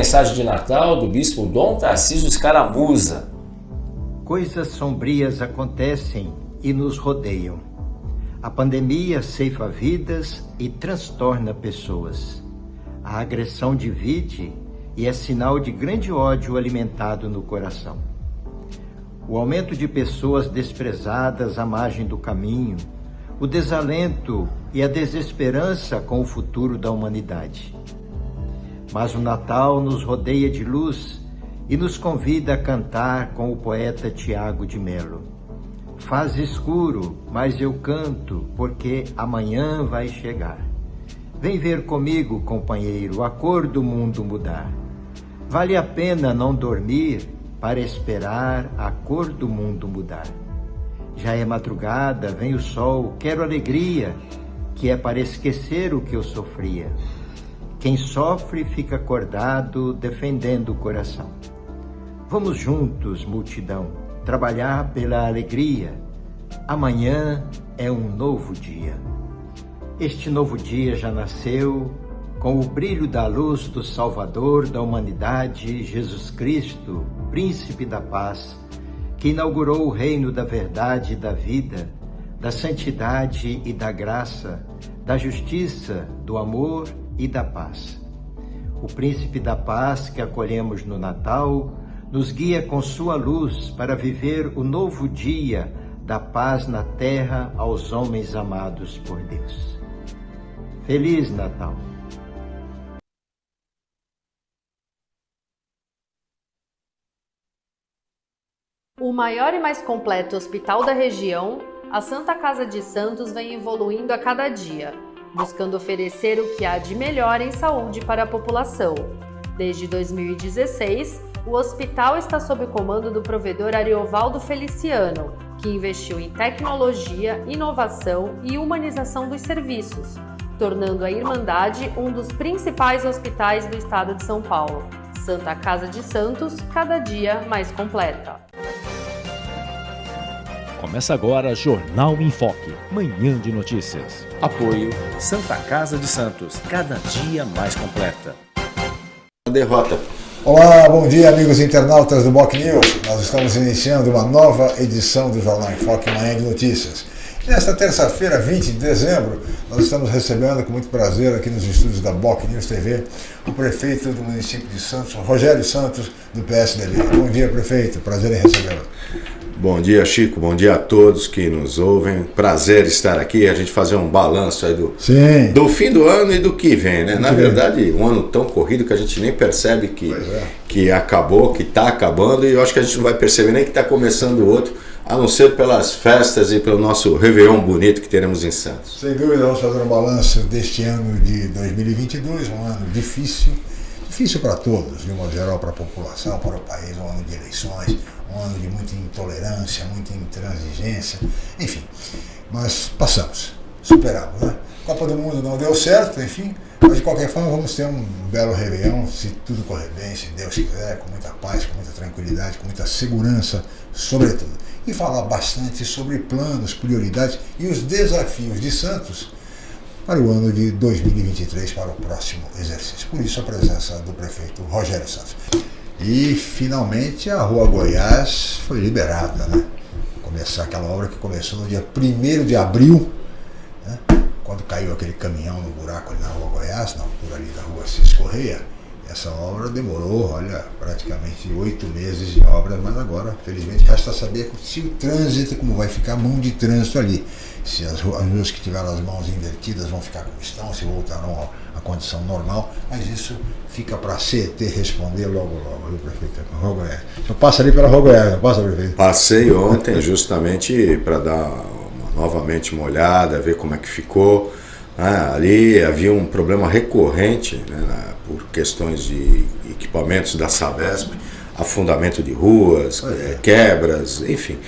mensagem de Natal do bispo Dom Tarcísio Escaramuza. Coisas sombrias acontecem e nos rodeiam. A pandemia ceifa vidas e transtorna pessoas. A agressão divide e é sinal de grande ódio alimentado no coração. O aumento de pessoas desprezadas à margem do caminho, o desalento e a desesperança com o futuro da humanidade. Mas o Natal nos rodeia de luz e nos convida a cantar com o poeta Tiago de Melo. Faz escuro, mas eu canto, porque amanhã vai chegar. Vem ver comigo, companheiro, a cor do mundo mudar. Vale a pena não dormir para esperar a cor do mundo mudar. Já é madrugada, vem o sol, quero alegria, que é para esquecer o que eu sofria. Quem sofre fica acordado, defendendo o coração. Vamos juntos, multidão, trabalhar pela alegria. Amanhã é um novo dia. Este novo dia já nasceu, com o brilho da luz do Salvador da humanidade, Jesus Cristo, Príncipe da Paz, que inaugurou o reino da verdade e da vida, da santidade e da graça, da justiça, do amor e da paz. O Príncipe da Paz que acolhemos no Natal nos guia com sua luz para viver o novo dia da paz na terra aos homens amados por Deus. Feliz Natal! O maior e mais completo hospital da região, a Santa Casa de Santos vem evoluindo a cada dia, buscando oferecer o que há de melhor em saúde para a população. Desde 2016, o hospital está sob comando do provedor Ariovaldo Feliciano, que investiu em tecnologia, inovação e humanização dos serviços, tornando a Irmandade um dos principais hospitais do estado de São Paulo. Santa Casa de Santos, cada dia mais completa. Começa agora Jornal em Foque, manhã de notícias. Apoio Santa Casa de Santos, cada dia mais completa. Derrota. Olá, bom dia amigos internautas do Boc News. Nós estamos iniciando uma nova edição do Jornal em Foque, manhã de notícias. Nesta terça-feira, 20 de dezembro, nós estamos recebendo com muito prazer aqui nos estúdios da Boc News TV o prefeito do município de Santos, Rogério Santos, do PSDB. Bom dia, prefeito. Prazer em recebê-lo. Bom dia, Chico. Bom dia a todos que nos ouvem. Prazer estar aqui. A gente fazer um balanço aí do, Sim. do fim do ano e do que vem, né? Na verdade, um ano tão corrido que a gente nem percebe que, é. que acabou, que está acabando, e eu acho que a gente não vai perceber nem que está começando outro, a não ser pelas festas e pelo nosso Réveillon bonito que teremos em Santos. Sem dúvida, vamos fazer um balanço deste ano de 2022, um ano difícil, difícil para todos, de modo geral, para a população, para o país, um ano de eleições, um ano de muita intolerância, muita intransigência, enfim. Mas passamos, superamos, né? Copa do Mundo não deu certo, enfim, mas de qualquer forma vamos ter um belo Réveillon, se tudo correr bem, se Deus quiser, com muita paz, com muita tranquilidade, com muita segurança, sobretudo. E falar bastante sobre planos, prioridades e os desafios de Santos para o ano de 2023, para o próximo exercício. Por isso a presença do prefeito Rogério Santos. E finalmente a Rua Goiás foi liberada, né? Começar aquela obra que começou no dia 1 de abril, né? quando caiu aquele caminhão no buraco ali na Rua Goiás, na altura ali da Rua Cis Correia. Essa obra demorou, olha, praticamente oito meses de obra, mas agora, felizmente, resta saber se o trânsito, como vai ficar a mão de trânsito ali. Se as ruas que tiveram as mãos invertidas vão ficar como estão, se voltarão à condição normal, mas isso fica para a CET responder logo, logo, viu, prefeito? Rogoiás. Então passa ali pela Rogoiás, não passa, prefeito? Passei ontem justamente para dar uma, novamente uma olhada, ver como é que ficou. Ah, ali havia um problema recorrente né, na, por questões de equipamentos da Sabesp, afundamento de ruas, é. quebras, enfim.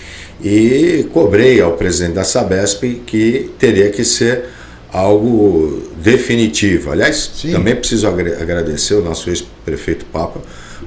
E cobrei ao presidente da Sabesp que teria que ser algo definitivo. Aliás, Sim. também preciso agradecer o nosso ex-prefeito Papa,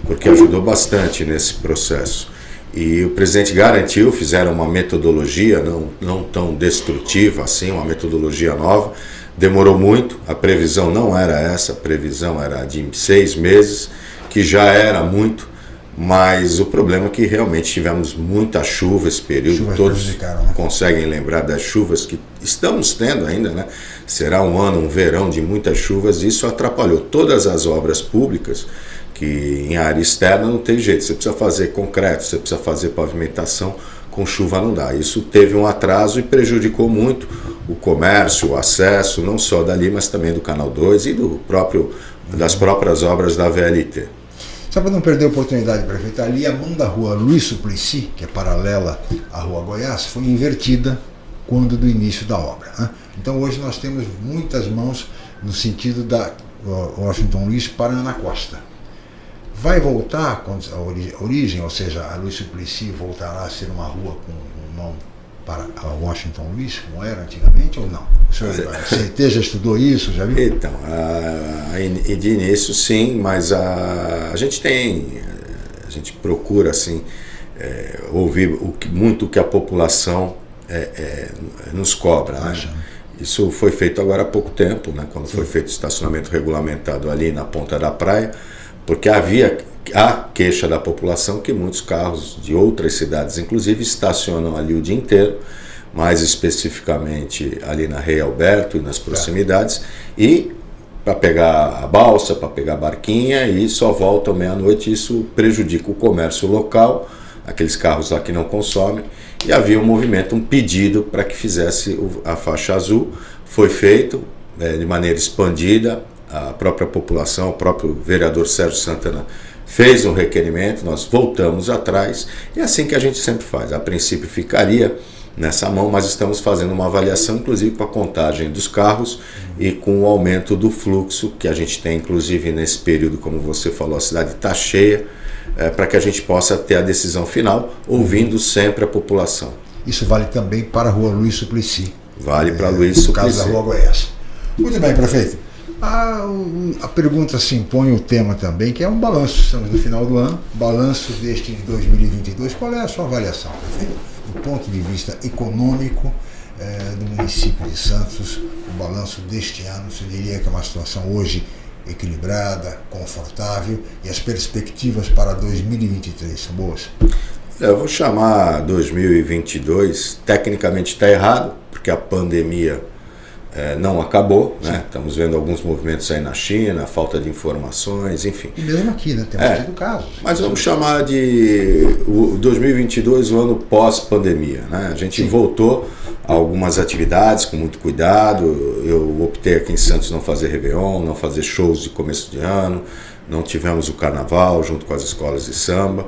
porque ajudou bastante nesse processo. E o presidente garantiu, fizeram uma metodologia não, não tão destrutiva assim, uma metodologia nova. Demorou muito, a previsão não era essa, a previsão era de seis meses, que já era muito, mas o problema é que realmente tivemos muita chuva esse período. Chuvas Todos né? conseguem lembrar das chuvas que estamos tendo ainda, né? Será um ano, um verão de muitas chuvas, e isso atrapalhou todas as obras públicas que em área externa não tem jeito. Você precisa fazer concreto, você precisa fazer pavimentação, com chuva não dá. Isso teve um atraso e prejudicou muito o comércio, o acesso, não só dali, mas também do Canal 2 e do próprio, das próprias obras da VLT. Só para não perder a oportunidade, prefeito, ali a mão da rua Luiz Suplicy, que é paralela à rua Goiás, foi invertida quando do início da obra. Né? Então hoje nós temos muitas mãos no sentido da Washington Luiz para Ana Costa. Vai voltar a ori- origem, ou seja, a Luiz Suplicy voltará a ser uma rua com mão para Washington Luiz, como era antigamente, ou não? O senhor, CT já estudou isso, já viu? Então, a, e de início sim, mas a, a gente tem, a gente procura assim é, ouvir o que, muito o que a população é, é, nos cobra. Né? Isso foi feito agora há pouco tempo, né? quando foi feito o estacionamento regulamentado ali na ponta da praia, porque havia a queixa da população que muitos carros de outras cidades, inclusive, estacionam ali o dia inteiro, mais especificamente ali na Rei Alberto e nas proximidades, e para pegar a balsa, para pegar a barquinha e só voltam meia-noite. Isso prejudica o comércio local, aqueles carros lá que não consomem. E havia um movimento, um pedido para que fizesse a faixa azul. Foi feito eh, de maneira expandida. A própria população, o próprio vereador Sérgio Santana fez um requerimento, nós voltamos atrás. E é assim que a gente sempre faz. A princípio ficaria nessa mão, mas estamos fazendo uma avaliação, inclusive com a contagem dos carros e com o aumento do fluxo que a gente tem, inclusive nesse período, como você falou, a cidade está cheia, eh, para que a gente possa ter a decisão final, ouvindo sempre a população. Isso vale também para a rua Luiz Suplicy. Vale para É, Luiz no caso da Suplicy. Rua Goiás. Muito bem, prefeito. A, o- a pergunta se impõe o tema também, que é um balanço. Estamos no final do ano, balanço deste de 2022. Qual é a sua avaliação, prefeito? Do ponto de vista econômico eh, do município de Santos, o balanço deste ano, você diria que é uma situação hoje equilibrada, confortável e as perspectivas para 2023 são boas? Eu vou chamar 2022, tecnicamente está errado, porque a pandemia eh, não acabou, né? Estamos vendo alguns movimentos aí na China, falta de informações, enfim. E mesmo aqui, né? Temos É. tido casos. Mas vamos chamar de o 2022 o ano pós-pandemia. Né? A gente Sim. voltou a algumas atividades com muito cuidado. Eu optei aqui em Santos não fazer Réveillon, não fazer shows de começo de ano, não tivemos o carnaval junto com as escolas de samba.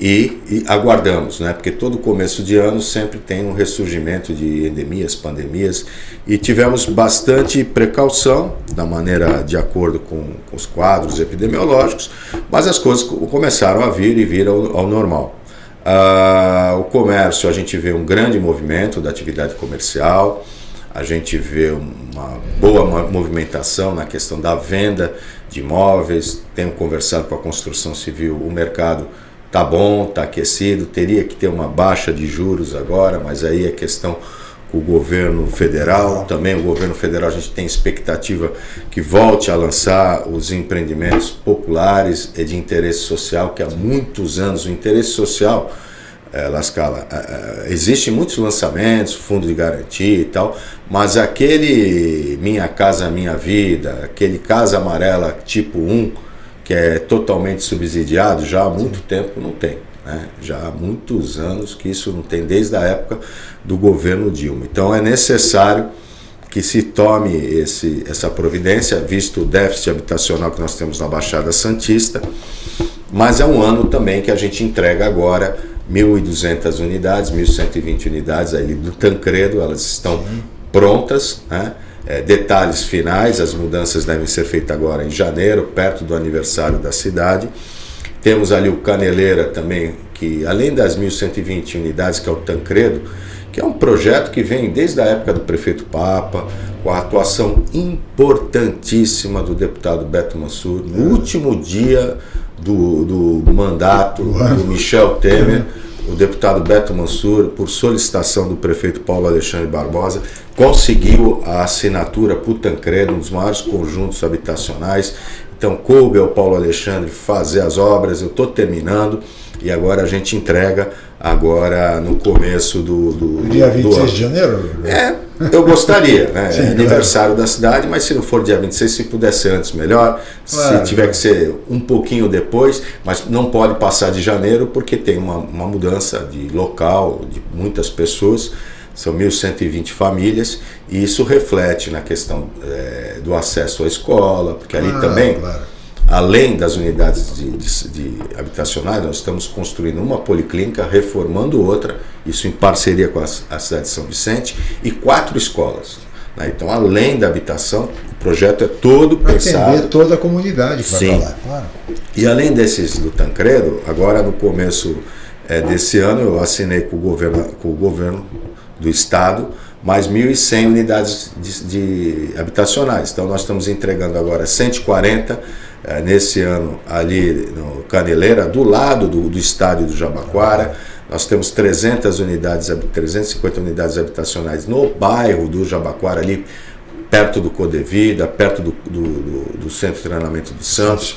E, e aguardamos, né? porque todo começo de ano sempre tem um ressurgimento de endemias, pandemias, e tivemos bastante precaução, da maneira de acordo com, com os quadros epidemiológicos, mas as coisas co- começaram a vir e vir ao, ao normal. Ah, o comércio, a gente vê um grande movimento da atividade comercial, a gente vê uma boa mo- movimentação na questão da venda de imóveis, tenho conversado com a construção civil, o mercado tá bom, tá aquecido, teria que ter uma baixa de juros agora, mas aí é questão com o governo federal, também o governo federal a gente tem expectativa que volte a lançar os empreendimentos populares e de interesse social, que há muitos anos o interesse social é, Lascala, é, é, existem muitos lançamentos, fundo de garantia e tal, mas aquele Minha Casa Minha Vida, aquele Casa Amarela tipo 1, que é totalmente subsidiado, já há muito tempo não tem. Né? Já há muitos anos que isso não tem, desde a época do governo Dilma. Então é necessário que se tome esse, essa providência, visto o déficit habitacional que nós temos na Baixada Santista, mas é um ano também que a gente entrega agora 1.200 unidades, 1.120 unidades ali do Tancredo, elas estão prontas, né? É, detalhes finais, as mudanças devem ser feitas agora em janeiro, perto do aniversário da cidade. Temos ali o Caneleira também, que além das 1.120 unidades, que é o Tancredo, que é um projeto que vem desde a época do prefeito Papa, com a atuação importantíssima do deputado Beto Mansur, no último dia do, do mandato do Michel Temer, o deputado Beto Mansur, por solicitação do prefeito Paulo Alexandre Barbosa, conseguiu a assinatura para o Tancredo, um dos maiores conjuntos habitacionais. Então coube ao Paulo Alexandre fazer as obras, eu estou terminando e agora a gente entrega agora no começo do, do dia 26 do de janeiro? É, eu gostaria, né? Sim, é aniversário claro. da cidade, mas se não for dia 26, se puder ser antes, melhor. Claro, se tiver que ser um pouquinho depois, mas não pode passar de janeiro porque tem uma, uma mudança de local, de muitas pessoas são 1.120 famílias, e isso reflete na questão é, do acesso à escola, porque ali ah, também, claro. Além das unidades de, de, de, habitacionais, nós estamos construindo uma policlínica, reformando outra, isso em parceria com a, a cidade de São Vicente, e quatro escolas. Né? Então, além da habitação, o projeto é todo pra pensado. atender toda a comunidade que Sim. vai lá, claro. E além desses do Tancredo, agora no começo é, desse ano eu assinei com o governo, com o governo do Estado, mais 1.100 unidades de, de, habitacionais. Então nós estamos entregando agora 140 eh, nesse ano ali no Caneleira, do lado do, do estádio do Jabaquara. Nós temos 300 unidades, 350 unidades habitacionais no bairro do Jabaquara, ali perto do Codevida, perto do, do, do Centro de Treinamento do Santos.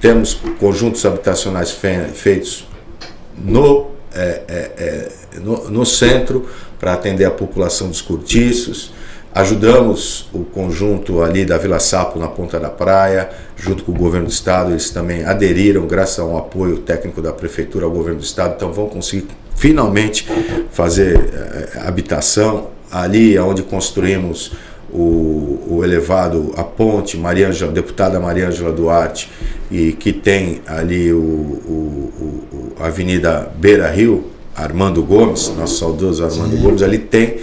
Temos conjuntos habitacionais fe, feitos no, é, é, no, no centro, para atender a população dos cortiços. Ajudamos o conjunto ali da Vila Sapo na Ponta da Praia, junto com o governo do estado, eles também aderiram, graças a um apoio técnico da prefeitura ao governo do estado, então vão conseguir finalmente fazer eh, habitação ali onde construímos o, o, elevado, a ponte, Maria Angela, deputada Maria Ângela Duarte, e que tem ali o, o, a Avenida Beira Rio, Armando Gomes, nosso saudoso Armando Sim. Gomes, ali tem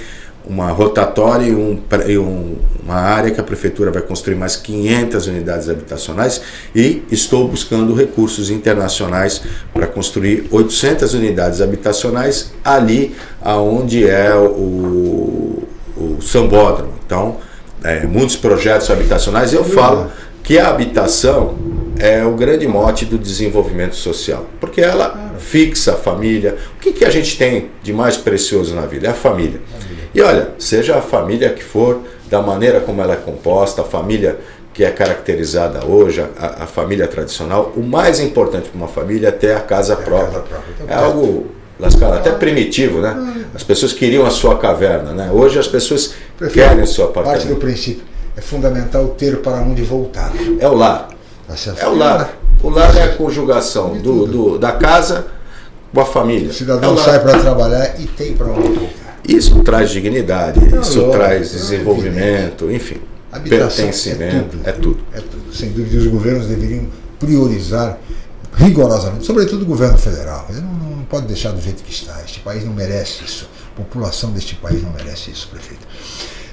uma rotatória e, um, e um, uma área que a prefeitura vai construir mais 500 unidades habitacionais e estou buscando recursos internacionais para construir 800 unidades habitacionais ali aonde é o, o Sambódromo. Então, é, muitos projetos habitacionais. Eu falo que a habitação é o grande mote do desenvolvimento social, porque ela fixa a família. O que, que a gente tem de mais precioso na vida? É a família. E olha, seja a família que for, da maneira como ela é composta, a família que é caracterizada hoje, a, a família tradicional, o mais importante para uma família é ter a casa própria. É algo lascado, até primitivo, né? As pessoas queriam a sua caverna, né? Hoje as pessoas querem o seu apartamento. Parte do princípio é fundamental ter para onde voltar. É o lar. É o lar. O lar é a conjugação do, do, da casa com a família. O cidadão é sai para trabalhar e tem para onde voltar. Isso traz dignidade, não, isso lógico, traz desenvolvimento, é enfim, Habitação pertencimento, é tudo, é tudo. É tudo. Sem dúvida, os governos deveriam priorizar rigorosamente, sobretudo o governo federal. Ele não, não pode deixar do jeito que está. Este país não merece isso. A população deste país não merece isso, prefeito.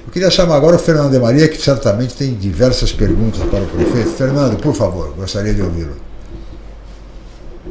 Eu queria chamar agora o Fernando de Maria, que certamente tem diversas perguntas para o prefeito. Fernando, por favor, gostaria de ouvi-lo.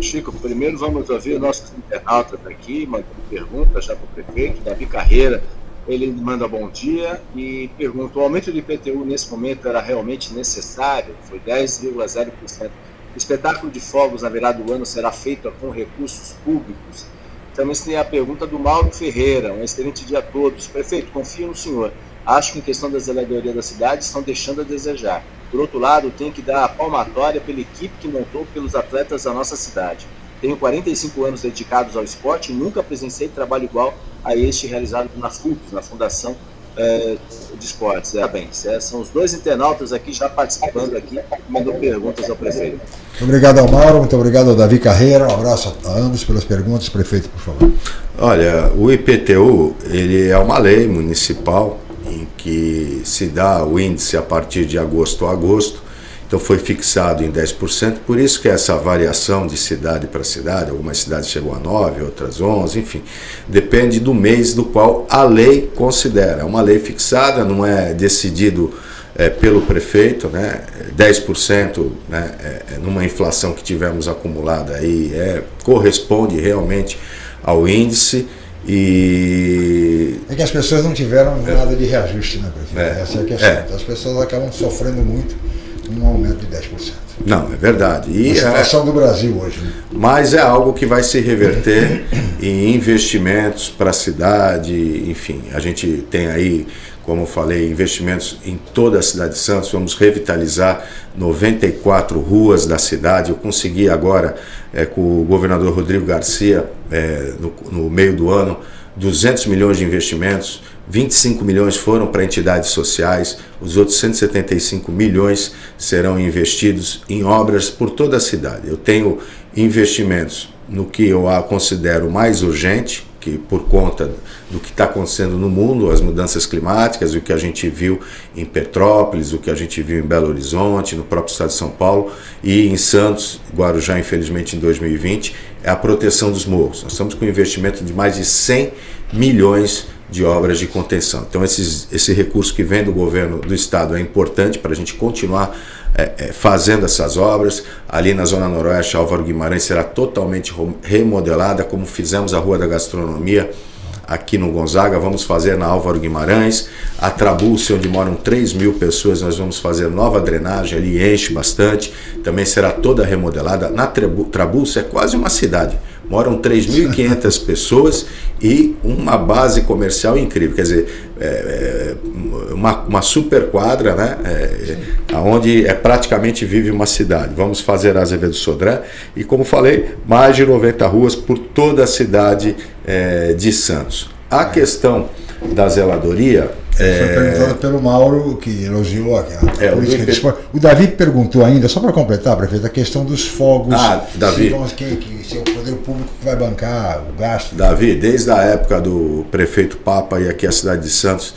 Chico, primeiro vamos ouvir nossos internautas aqui, mandando perguntas já para o prefeito, Davi Carreira. Ele manda bom dia e pergunta: o aumento do IPTU nesse momento era realmente necessário? Foi 10,0%. O espetáculo de fogos na virada do ano será feito com recursos públicos? Também tem a pergunta do Mauro Ferreira. Um excelente dia a todos. Prefeito, confio no senhor acho que em questão da zeladoria da cidade estão deixando a desejar. Por outro lado, tenho que dar a palmatória pela equipe que montou pelos atletas da nossa cidade. Tenho 45 anos dedicados ao esporte e nunca presenciei trabalho igual a este realizado na FUPS, na Fundação é, de Esportes. É, bem, é, são os dois internautas aqui já participando aqui, mandou perguntas ao prefeito. Muito obrigado ao Mauro, muito obrigado ao Davi Carreira, um abraço a ambos pelas perguntas. Prefeito, por favor. Olha, o IPTU ele é uma lei municipal em que se dá o índice a partir de agosto a agosto, então foi fixado em 10%, por isso que essa variação de cidade para cidade, algumas cidades chegou a 9, outras 11, enfim, depende do mês do qual a lei considera. É uma lei fixada, não é decidido é, pelo prefeito, né? 10% né? É, é, numa inflação que tivemos acumulada aí é, corresponde realmente ao índice. E... É que as pessoas não tiveram é. nada de reajuste, né, prefeito? É. Essa é a questão. É. As pessoas acabam sofrendo muito um aumento de 10%. Não, é verdade. E a situação é... do Brasil hoje. Né? Mas é algo que vai se reverter em investimentos para a cidade, enfim, a gente tem aí como falei, investimentos em toda a cidade de Santos, vamos revitalizar 94 ruas da cidade. Eu consegui agora, é, com o governador Rodrigo Garcia, é, no, no meio do ano, 200 milhões de investimentos, 25 milhões foram para entidades sociais, os outros 175 milhões serão investidos em obras por toda a cidade. Eu tenho investimentos no que eu considero mais urgente, que por conta do que está acontecendo no mundo, as mudanças climáticas, o que a gente viu em Petrópolis, o que a gente viu em Belo Horizonte, no próprio estado de São Paulo e em Santos, Guarujá, infelizmente em 2020, é a proteção dos morros. Nós estamos com um investimento de mais de 100 milhões de obras de contenção. Então esses, esse recurso que vem do governo do estado é importante para a gente continuar é, é, fazendo essas obras. Ali na Zona Noroeste, Álvaro Guimarães será totalmente remodelada, como fizemos a Rua da Gastronomia aqui no Gonzaga, vamos fazer na Álvaro Guimarães. A Trabulce, onde moram 3 mil pessoas, nós vamos fazer nova drenagem, ali enche bastante, também será toda remodelada. Na Trabulce é quase uma cidade, moram 3.500 pessoas e uma base comercial incrível, quer dizer, é, é, uma, uma super quadra, né, é, onde é, praticamente vive uma cidade. Vamos fazer Azevedo Sodré e, como falei, mais de 90 ruas por toda a cidade é, de Santos. A questão da zeladoria é... Foi perguntada pelo Mauro, que elogiou a, a é, política de esporte. O Davi perguntou ainda, só para completar, prefeito, a questão dos fogos. Ah, Davi. Se, que, que, se é o poder público vai bancar o gasto. Davi, desde a época do prefeito Papa e aqui a cidade de Santos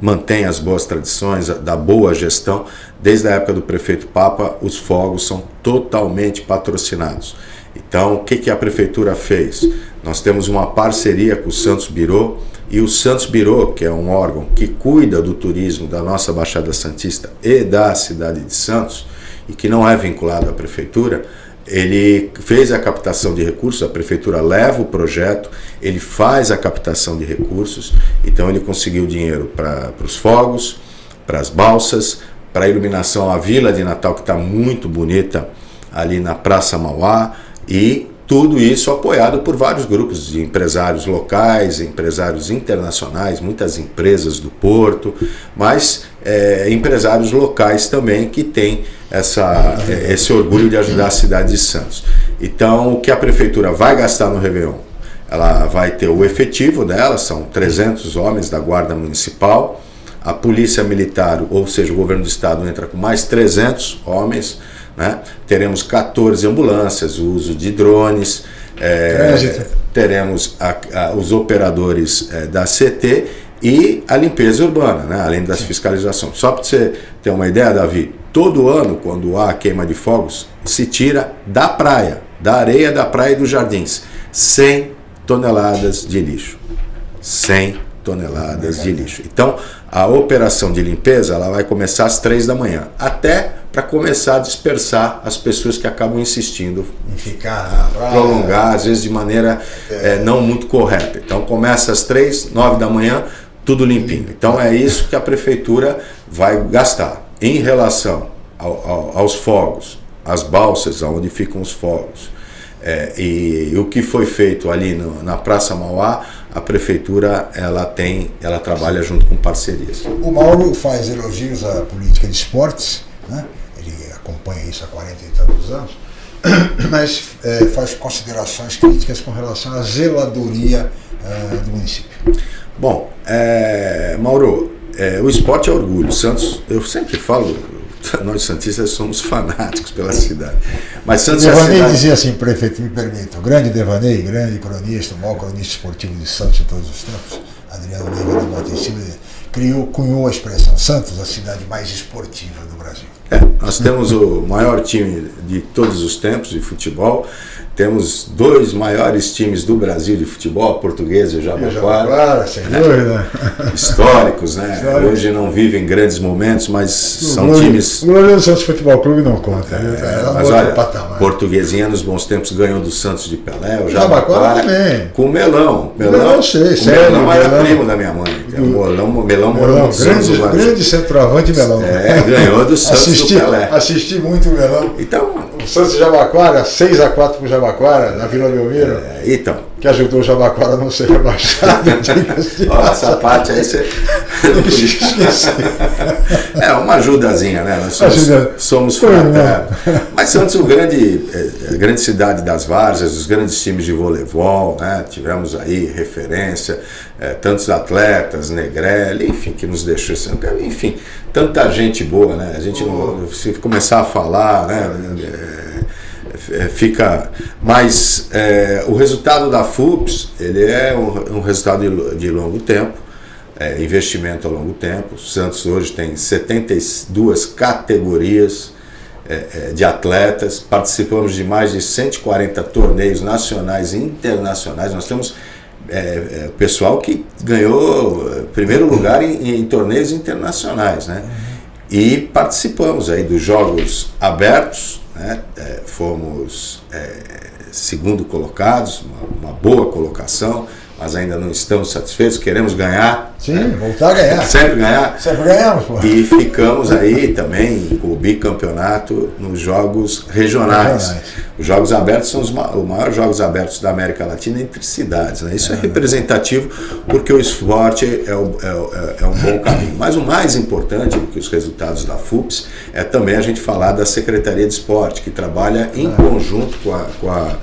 mantém as boas tradições da boa gestão. Desde a época do prefeito Papa, os fogos são totalmente patrocinados. Então, o que, que a prefeitura fez? Nós temos uma parceria com o Santos Birô e o Santos Birô, que é um órgão que cuida do turismo da nossa Baixada Santista e da cidade de Santos, e que não é vinculado à prefeitura, ele fez a captação de recursos, a prefeitura leva o projeto, ele faz a captação de recursos, então ele conseguiu dinheiro para os fogos, para as balsas, para a iluminação, a vila de Natal que está muito bonita ali na Praça Mauá e tudo isso apoiado por vários grupos de empresários locais, empresários internacionais, muitas empresas do Porto, mas é, empresários locais também que têm essa, é, esse orgulho de ajudar a cidade de Santos. Então, o que a prefeitura vai gastar no Réveillon? Ela vai ter o efetivo dela, são 300 homens da Guarda Municipal, a Polícia Militar, ou seja, o Governo do Estado entra com mais 300 homens, né? Teremos 14 ambulâncias, o uso de drones, é, teremos a, a, os operadores é, da CT e a limpeza urbana, né? além das fiscalizações. Só para você ter uma ideia, Davi, todo ano, quando há queima de fogos, se tira da praia, da areia da praia e dos jardins, 100 toneladas de lixo. 100 toneladas de lixo. Então, a operação de limpeza ela vai começar às 3 da manhã, até para começar a dispersar as pessoas que acabam insistindo em ficar prolongar, às vezes de maneira é. É, não muito correta. Então começa às três, nove da manhã, tudo limpinho. Então é isso que a prefeitura vai gastar. Em relação ao, ao, aos fogos, as balsas onde ficam os fogos, é, e, e, o que foi feito ali no, na Praça Mauá, a prefeitura ela tem, ela trabalha junto com parcerias. O Mauro faz elogios à política de esportes, né? acompanha isso há 40 e tantos anos, mas é, faz considerações críticas com relação à zeladoria é, do município. Bom, é, Mauro, é, o esporte é orgulho. Santos, eu sempre falo, nós Santistas somos fanáticos pela cidade. Mas Santos Devaney é cidade... dizia assim, prefeito, me permita, o grande Devaney, grande cronista, o maior cronista esportivo de Santos de todos os tempos, Adriano Neiva de Montesilva, criou, cunhou a expressão Santos, a cidade mais esportiva do Brasil. É, nós temos o maior time de todos os tempos de futebol. Temos dois maiores times do Brasil de futebol, português e Jabaquara. Jabaquara, sem né? dúvida. Históricos, né? Histórico. Hoje não vivem grandes momentos, mas o são times. O Glorioso Santos Futebol Clube não conta. É, é mas olha, patamar. Portuguesinha nos bons tempos ganhou do Santos de Pelé, o Jabaquara. também. Com o Melão. Melão, melão sei, sério. Melão era melão. primo da minha mãe. Do, melão, melão morou no Santos. Grande, grande centroavante Melão. É, ganhou do Santos assisti, do Pelé. Assisti muito o Melão. Então, o Santos Jabaquara, 6x4 pro Jabaquara, na Vila Belmiro. É, então, que ajudou o Jabaquara a não ser rebaixado. Olha, essa parte aí você. é uma ajudazinha, né? Nós somos, Ajuda. somos fraternos. Mas Santos, o grande, é, a grande cidade das várzeas, os grandes times de voleibol, né? Tivemos aí referência, é, tantos atletas, Negrelli, enfim, que nos deixou. Enfim, tanta gente boa, né? A gente, não, se começar a falar, né? É, é, fica. Mas é, o resultado da FUPS ele é um, um resultado de, de, longo tempo, é, investimento a longo tempo. O Santos hoje tem 72 categorias é, é, de atletas, participamos de mais de 140 torneios nacionais e internacionais. Nós temos é, pessoal que ganhou primeiro lugar em, em torneios internacionais, né? E participamos aí dos Jogos Abertos, né? É, fomos é, segundo colocados, uma, uma, boa colocação, mas ainda não estamos satisfeitos, queremos ganhar. Sim, né? voltar a ganhar. Sempre ganhar. Sempre ganhamos, pô. E ficamos aí também com o bicampeonato nos Jogos Regionais. regionais. Os Jogos Abertos são os, os maiores Jogos Abertos da América Latina entre cidades. Né? Isso é, é representativo porque o esporte é, o, é, é, um bom caminho. Mas o mais importante do que os resultados da FUPS é também a gente falar da Secretaria de Esporte, que trabalha em é. conjunto com a, com a,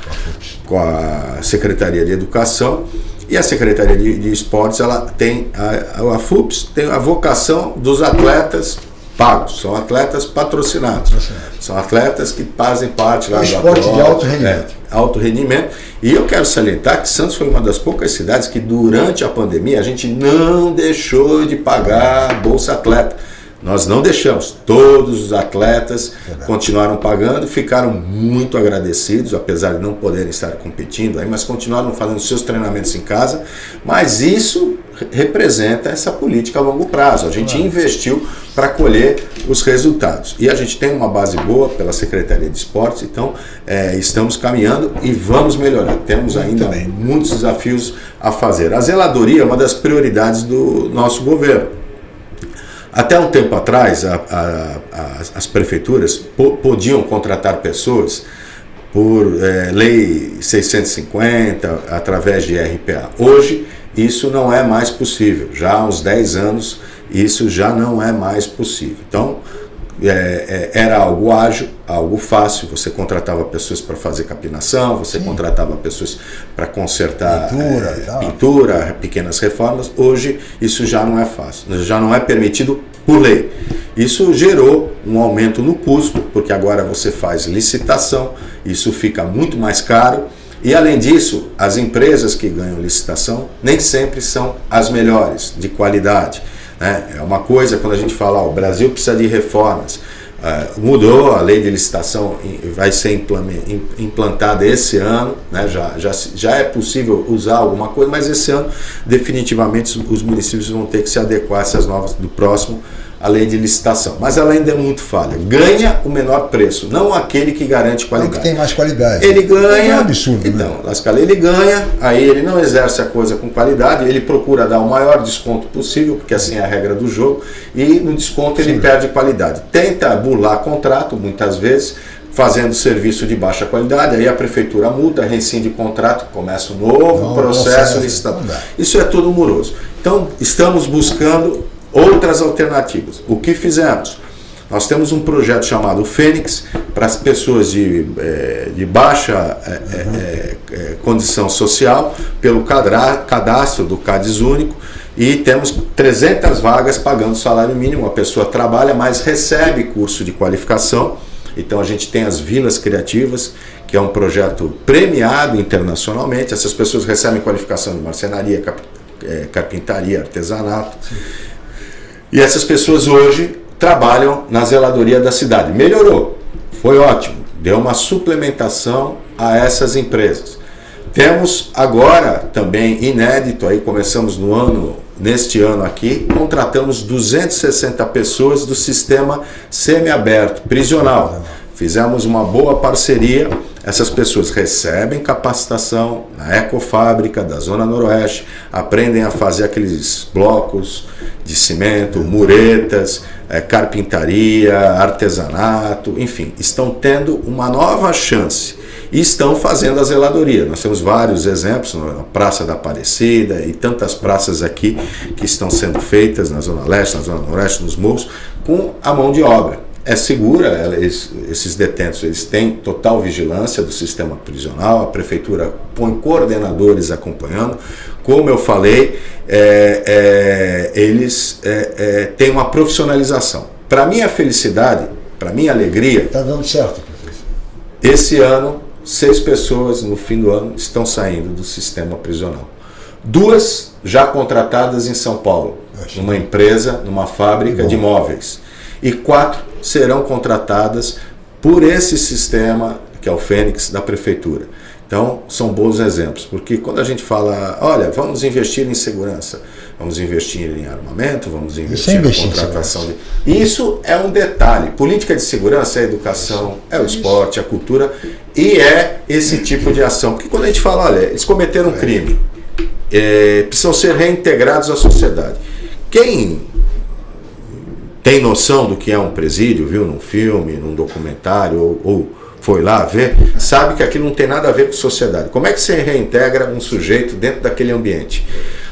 com a Secretaria de Educação e a Secretaria de, de Esportes, ela tem, a, a FUPS tem a vocação dos atletas pagos, são atletas patrocinados. São atletas que fazem parte lá do esporte de alto rendimento. É, alto rendimento. E eu quero salientar que Santos foi uma das poucas cidades que durante a pandemia a gente não deixou de pagar a Bolsa Atleta. Nós não deixamos. Todos os atletas Verdade. continuaram pagando, ficaram muito agradecidos, apesar de não poderem estar competindo aí, mas continuaram fazendo seus treinamentos em casa. Mas isso representa essa política a longo prazo. A gente investiu para colher os resultados. E a gente tem uma base boa pela Secretaria de Esportes, então é, estamos caminhando e vamos melhorar. Temos ainda muitos desafios a fazer. A zeladoria é uma das prioridades do nosso governo. Até um tempo atrás, a, a, a, as prefeituras po podiam contratar pessoas por é, lei 650, através de RPA. Hoje, isso não é mais possível. Já há uns 10 anos, isso já não é mais possível. Então, é, é, era algo ágil, algo fácil. Você contratava pessoas para fazer capinação, você Sim. contratava pessoas para consertar pintura, é, pintura, pequenas reformas. Hoje isso já não é fácil, já não é permitido por lei. Isso gerou um aumento no custo, porque agora você faz licitação, isso fica muito mais caro. E além disso, as empresas que ganham licitação nem sempre são as melhores de qualidade. Né? É uma coisa quando a gente fala, ó, o Brasil precisa de reformas. Uh, mudou a lei de licitação, vai ser implantada esse ano, né? já, já, já é possível usar alguma coisa, mas esse ano definitivamente os municípios vão ter que se adequar a essas novas do próximo a lei de licitação. Mas ela ainda é muito falha. Ganha o menor preço, não aquele que garante qualidade. Não que tem mais qualidade. Ele ganha. É um absurdo. Então, né? Lascala, ele ganha, aí ele não exerce a coisa com qualidade, ele procura dar o maior desconto possível, porque assim é a regra do jogo, e no desconto ele Sim. perde qualidade. Tenta burlar contrato, muitas vezes, fazendo serviço de baixa qualidade, aí a prefeitura multa, rescinde contrato, começa um novo não, processo licitatório. Isso é tudo moroso. Então, estamos buscando outras alternativas. O que fizemos? Nós temos um projeto chamado Fênix para as pessoas de, é, de baixa é, é, é condição social, pelo cadastro do CADES único, e temos 300 vagas pagando salário mínimo. A pessoa trabalha, mas recebe curso de qualificação. Então a gente tem as Vilas Criativas, que é um projeto premiado internacionalmente. Essas pessoas recebem qualificação de marcenaria, carpintaria, artesanato. Sim. E essas pessoas hoje trabalham na zeladoria da cidade. Melhorou, foi ótimo, deu uma suplementação a essas empresas. Temos agora também inédito, aí começamos no ano, neste ano aqui, contratamos 260 pessoas do sistema semiaberto, prisional. Fizemos uma boa parceria essas pessoas recebem capacitação na ecofábrica da Zona Noroeste, aprendem a fazer aqueles blocos de cimento, muretas, é, carpintaria, artesanato, enfim, estão tendo uma nova chance. e estão fazendo a zeladoria. Nós temos vários exemplos, na Praça da Aparecida e tantas praças aqui que estão sendo feitas na Zona Leste, na Zona Noroeste, nos morros, com a mão de obra é segura, esses detentos eles têm total vigilância do sistema prisional, a prefeitura põe coordenadores acompanhando, como eu falei, é, é, eles é, é têm uma profissionalização. Para minha felicidade, para minha alegria... Está dando certo, professor. Esse ano, seis pessoas no fim do ano estão saindo do sistema prisional. Duas já contratadas em São Paulo, numa empresa, numa fábrica de móveis. E quatro serão contratadas por esse sistema, que é o Fênix, da Prefeitura. Então, são bons exemplos, porque quando a gente fala, olha, vamos investir em segurança, vamos investir em armamento, vamos investir, em contratação. De... Isso é um detalhe. Política de segurança é a educação, é o esporte, a cultura e é esse tipo de ação. Porque quando a gente fala, olha, eles cometeram um crime, é, precisam ser reintegrados à sociedade. Quem tem noção do que é um presídio, viu num filme, num documentário ou, ou foi lá ver, sabe que aquilo não tem nada a ver com sociedade. Como é que você reintegra um sujeito dentro daquele ambiente?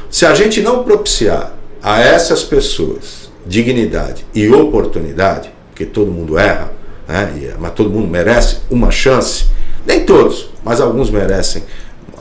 Se a gente não propiciar a essas pessoas dignidade e oportunidade, porque todo mundo erra, né, mas todo mundo merece uma chance, nem todos, mas alguns merecem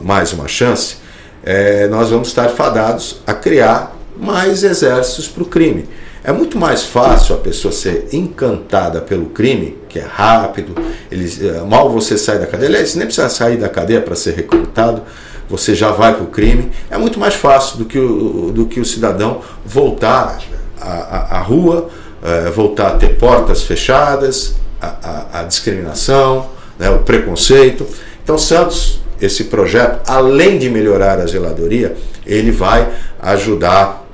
mais uma chance, é, nós vamos estar fadados a criar mais exércitos para o crime. É muito mais fácil a pessoa ser encantada pelo crime, que é rápido, eh, mal você sai da cadeia, aliás, nem precisa sair da cadeia para ser recrutado, você já vai para o crime. É muito mais fácil do que o, do que o cidadão voltar à, rua, é, voltar a ter portas fechadas, a, a, a discriminação, né, o preconceito. Então Santos, esse projeto, além de melhorar a zeladoria, ele vai ajudar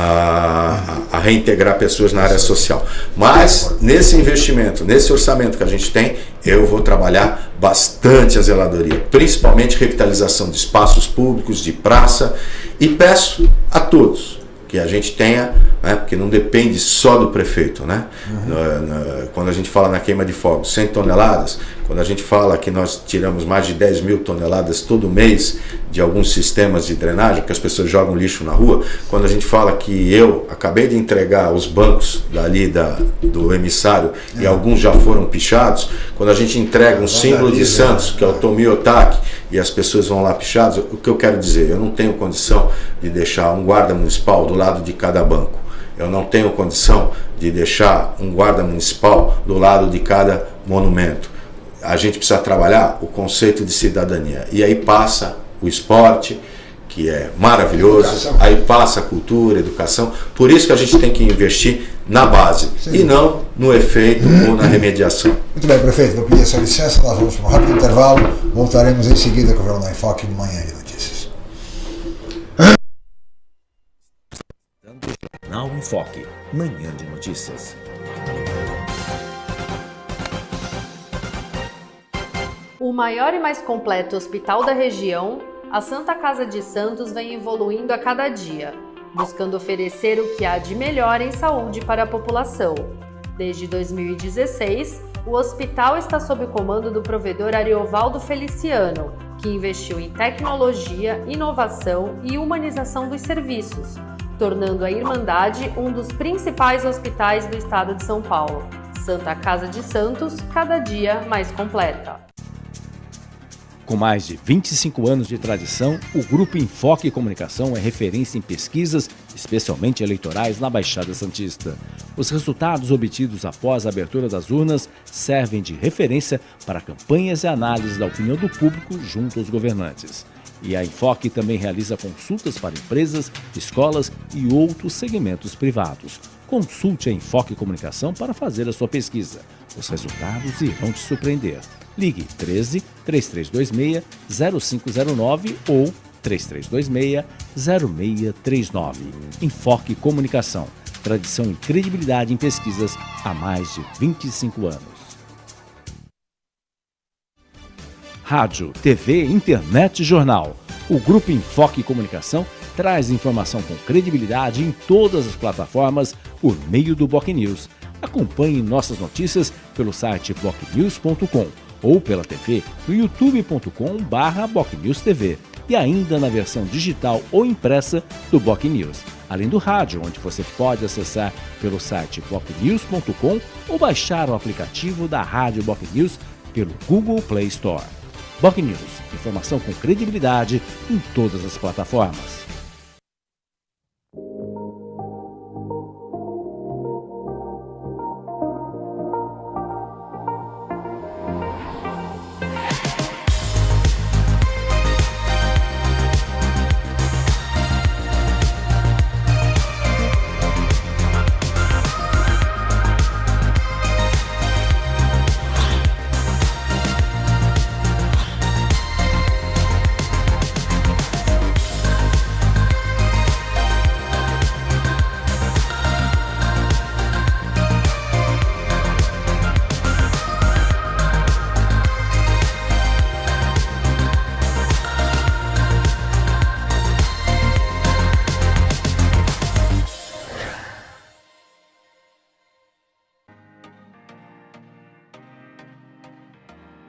a, a, reintegrar pessoas na área social. Mas nesse investimento, nesse orçamento que a gente tem, eu vou trabalhar bastante a zeladoria, principalmente revitalização de espaços públicos, de praça, e peço a todos que a gente tenha, né, porque não depende só do prefeito. Né? Uhum. quando a gente fala na queima de fogo, 100 toneladas, quando a gente fala que nós tiramos mais de 10 mil toneladas todo mês de alguns sistemas de drenagem, porque as pessoas jogam lixo na rua, quando a gente fala que eu acabei de entregar os bancos dali da, do emissário é. e alguns já foram pichados, quando a gente entrega um símbolo de Santos, que é o Tomiotaki, e as pessoas vão lá pichadas, o que eu quero dizer? Eu não tenho condição de deixar um guarda municipal do lado de cada banco. Eu não tenho condição de deixar um guarda municipal do lado de cada monumento a gente precisa trabalhar o conceito de cidadania. E aí passa o esporte, que é maravilhoso, educação. aí passa a cultura, a educação. Por isso que a gente tem que investir na base Sim. e não no efeito ou na remediação. Muito bem, prefeito, vou pedir a sua licença, nós vamos para um rápido intervalo, voltaremos em seguida com o Jornal em Foque de Manhã de Notícias. Jornal em Foque, Manhã de Notícias. O maior e mais completo hospital da região, a Santa Casa de Santos vem evoluindo a cada dia, buscando oferecer o que há de melhor em saúde para a população. Desde 2016, o hospital está sob o comando do provedor Ariovaldo Feliciano, que investiu em tecnologia, inovação e humanização dos serviços, tornando a Irmandade um dos principais hospitais do estado de São Paulo. Santa Casa de Santos, cada dia mais completa. Com mais de 25 anos de tradição, o Grupo Enfoque Comunicação é referência em pesquisas, especialmente eleitorais, na Baixada Santista. Os resultados obtidos após a abertura das urnas servem de referência para campanhas e análises da opinião do público junto aos governantes. E a Enfoque também realiza consultas para empresas, escolas e outros segmentos privados. Consulte a Enfoque Comunicação para fazer a sua pesquisa. Os resultados irão te surpreender. Ligue 13 3326 0509 ou 3326 0639. Enfoque Comunicação. Tradição e credibilidade em pesquisas há mais de 25 anos. Rádio, TV, internet e jornal. O Grupo Enfoque Comunicação traz informação com credibilidade em todas as plataformas por meio do Boc News. Acompanhe nossas notícias pelo site blocnews.com ou pela TV no youtube.com/bocnewstv e ainda na versão digital ou impressa do Boc News, além do rádio, onde você pode acessar pelo site bocnews.com ou baixar o aplicativo da Rádio Boc News pelo Google Play Store. Boc News, informação com credibilidade em todas as plataformas.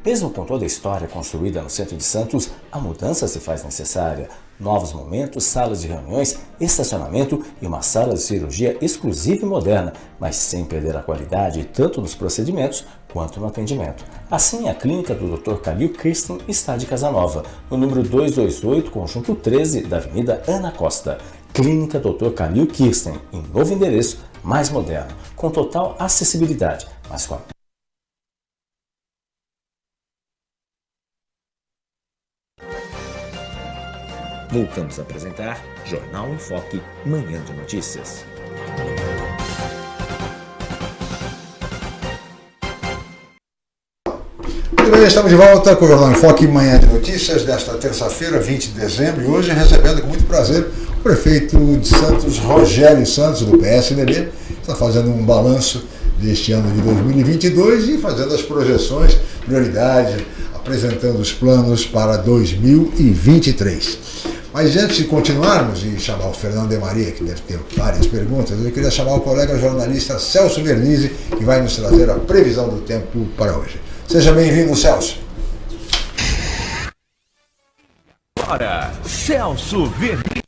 Mesmo com toda a história construída no centro de Santos, a mudança se faz necessária. Novos momentos, salas de reuniões, estacionamento e uma sala de cirurgia exclusiva e moderna, mas sem perder a qualidade tanto nos procedimentos quanto no atendimento. Assim, a clínica do Dr. Calil Kirsten está de Casanova, no número 228, conjunto 13 da Avenida Ana Costa. Clínica Dr. Calil Kirsten, em novo endereço, mais moderno, com total acessibilidade, mas com a Voltamos a apresentar Jornal em Foque, Manhã de Notícias. Muito bem, estamos de volta com o Jornal em Foque, Manhã de Notícias, desta terça-feira, 20 de dezembro, e hoje recebendo com muito prazer o prefeito de Santos, Rogério Santos, do PSDB, está fazendo um balanço deste ano de 2022 e fazendo as projeções, prioridade, apresentando os planos para 2023. Mas antes de continuarmos e chamar o Fernando de Maria, que deve ter várias perguntas, eu queria chamar o colega jornalista Celso Vernizzi, que vai nos trazer a previsão do tempo para hoje. Seja bem-vindo, Celso. Agora, Celso Vernizzi.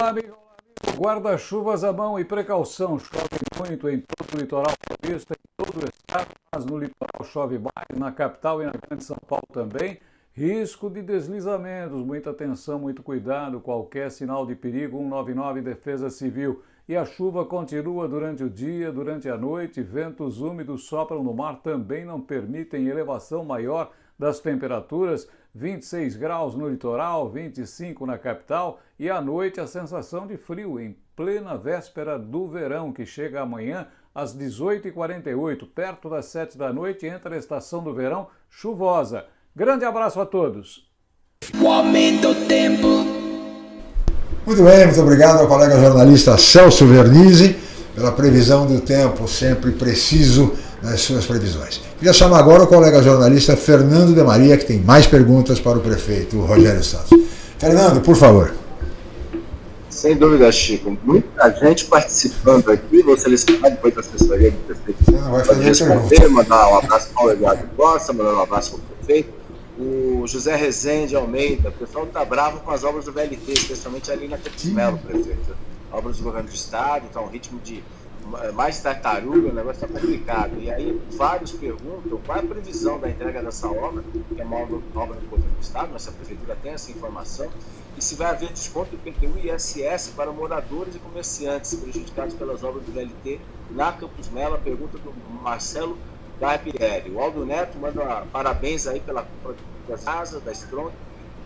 Olá, amigo. Guarda-chuvas à mão e precaução. Chove muito em todo o litoral paulista, em todo o estado, mas no litoral chove mais, na capital e na grande São Paulo também. Risco de deslizamentos, muita atenção, muito cuidado, qualquer sinal de perigo, 199 Defesa Civil. E a chuva continua durante o dia, durante a noite, ventos úmidos sopram no mar, também não permitem elevação maior das temperaturas, 26 graus no litoral, 25 na capital e à noite a sensação de frio em plena véspera do verão, que chega amanhã às 18h48, perto das 7 da noite, entra a estação do verão chuvosa. Grande abraço a todos. O aumento do tempo. Muito bem, muito obrigado ao colega jornalista Celso Vernizzi pela previsão do tempo, sempre preciso nas suas previsões. Queria chamar agora o colega jornalista Fernando de Maria, que tem mais perguntas para o prefeito Rogério Santos. Fernando, por favor. Sem dúvida, Chico. Muita gente participando aqui. Vou selecionar depois da assessoria do prefeito. Você não vai fazer responder, mandar um abraço para o Eduardo Costa, mandar um abraço para o prefeito o José Rezende Almeida, o pessoal está bravo com as obras do VLT, especialmente ali na Campos Melo, prefeito. Obras do governo do estado, está um ritmo de mais tartaruga, o negócio está complicado. E aí vários perguntam qual é a previsão da entrega dessa obra, que é uma obra, obra do governo do estado, mas a prefeitura tem essa informação, e se vai haver desconto do IPTU e ISS para moradores e comerciantes prejudicados pelas obras do VLT na Campos Melo, a pergunta do Marcelo da EPL. O Aldo Neto manda parabéns aí pela da casa, da Strong,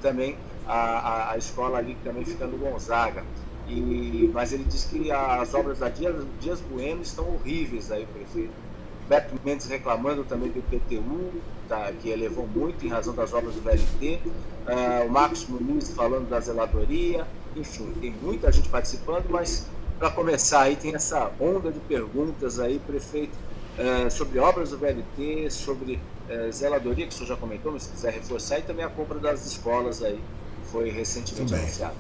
também a, a, a, escola ali que também fica no Gonzaga. E, mas ele diz que as obras da Dias, Dias Bueno estão horríveis aí, prefeito. Beto Mendes reclamando também do IPTU, tá, que elevou muito em razão das obras do VLT. Uh, ah, o Marcos Muniz falando da zeladoria. Enfim, tem muita gente participando, mas para começar aí tem essa onda de perguntas aí, prefeito é, sobre obras do VLT, sobre é, zeladoria, que o senhor já comentou, mas se quiser reforçar, e também a compra das escolas aí, que foi recentemente anunciado.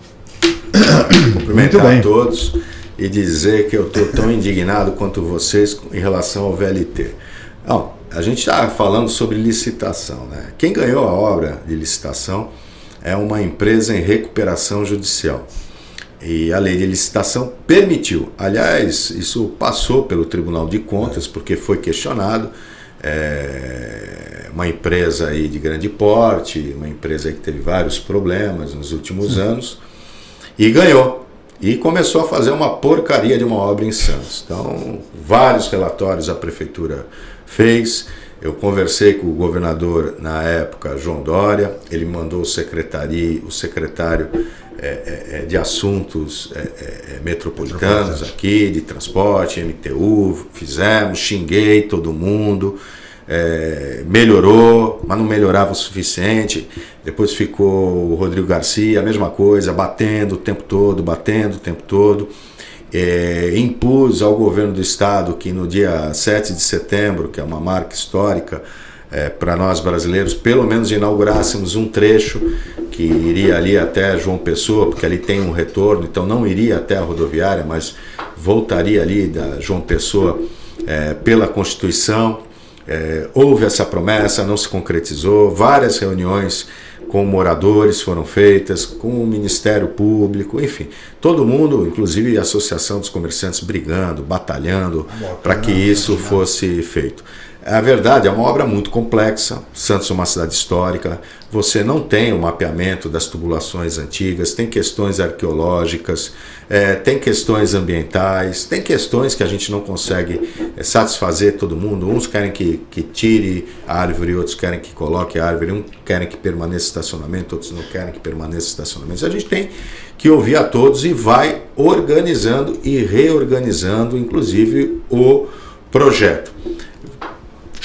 Cumprimentar a todos e dizer que eu estou tão indignado quanto vocês em relação ao VLT. Não, a gente está falando sobre licitação. Né? Quem ganhou a obra de licitação é uma empresa em recuperação judicial. E a lei de licitação permitiu. Aliás, isso passou pelo Tribunal de Contas, porque foi questionado. É uma empresa aí de grande porte, uma empresa que teve vários problemas nos últimos anos, e ganhou. E começou a fazer uma porcaria de uma obra em Santos. Então, vários relatórios a prefeitura fez. Eu conversei com o governador na época, João Dória, ele mandou o, secretaria, o secretário é, é, é de assuntos é, metropolitanos aqui, de transporte, MTU, fizemos, xinguei todo mundo, melhorou, mas não melhorava o suficiente. Depois ficou o Rodrigo Garcia, a mesma coisa, batendo o tempo todo, batendo o tempo todo. É, impus ao governo do estado que no dia 7 de setembro, que é uma marca histórica é, para nós brasileiros, pelo menos inaugurássemos um trecho que iria ali até João Pessoa, porque ali tem um retorno, então não iria até a rodoviária, mas voltaria ali da João Pessoa é, pela Constituição. É, houve essa promessa, não se concretizou, várias reuniões com moradores foram feitas, com o Ministério Público, enfim, todo mundo, inclusive a Associação dos Comerciantes, brigando, batalhando para que isso fosse feito. A verdade é uma obra muito complexa. Santos é uma cidade histórica. Você não tem o mapeamento das tubulações antigas, tem questões arqueológicas, é, tem questões ambientais, tem questões que a gente não consegue é, satisfazer todo mundo. Uns querem que, que tire a árvore, outros querem que coloque a árvore, uns querem que permaneça estacionamento, outros não querem que permaneça estacionamento. A gente tem que ouvir a todos e vai organizando e reorganizando, inclusive, o projeto.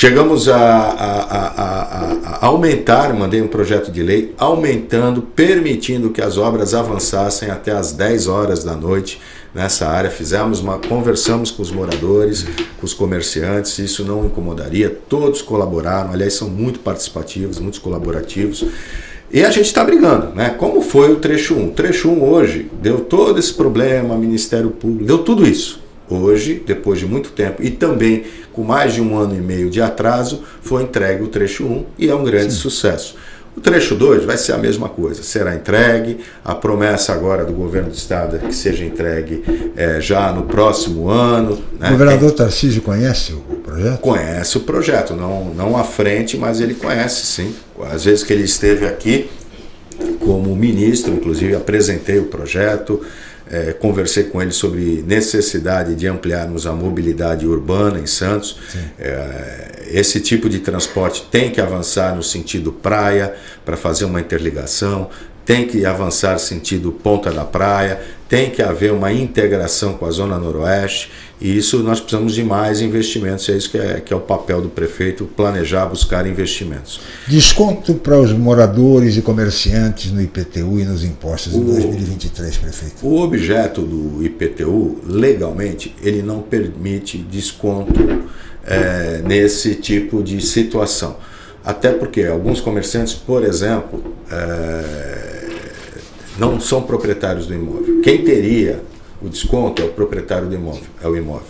Chegamos a, a, a, a, aumentar, mandei um projeto de lei, aumentando, permitindo que as obras avançassem até as 10 horas da noite nessa área. Fizemos uma, conversamos com os moradores, com os comerciantes, isso não incomodaria, todos colaboraram, aliás, são muito participativos, muito colaborativos. E a gente está brigando, né? Como foi o trecho 1? O trecho 1 hoje deu todo esse problema, Ministério Público, deu tudo isso. Hoje, depois de muito tempo, e também com mais de um ano e meio de atraso, foi entregue o trecho 1 e é um grande Sim. sucesso. O trecho 2 vai ser a mesma coisa, será entregue, a promessa agora do governo do estado é que seja entregue é, já no próximo ano. Né? O governador Tarcísio conhece o projeto? Conhece o projeto, não, não à frente, mas ele conhece sim. Às vezes que ele esteve aqui como ministro, inclusive apresentei o projeto, é, conversei com ele sobre necessidade de ampliarmos a mobilidade urbana em Santos. É, esse tipo de transporte tem que avançar no sentido praia para fazer uma interligação, tem que avançar sentido ponta da praia, tem que haver uma integração com a zona noroeste e isso nós precisamos de mais investimentos, é isso que é, que é o papel do prefeito, planejar, buscar investimentos. Desconto para os moradores e comerciantes no IPTU e nos impostos em 2023, prefeito? O objeto do IPTU, legalmente, ele não permite desconto é, nesse tipo de situação. Até porque alguns comerciantes, por exemplo, é, não são proprietários do imóvel. Quem teria o desconto é o proprietário do imóvel, é o imóvel.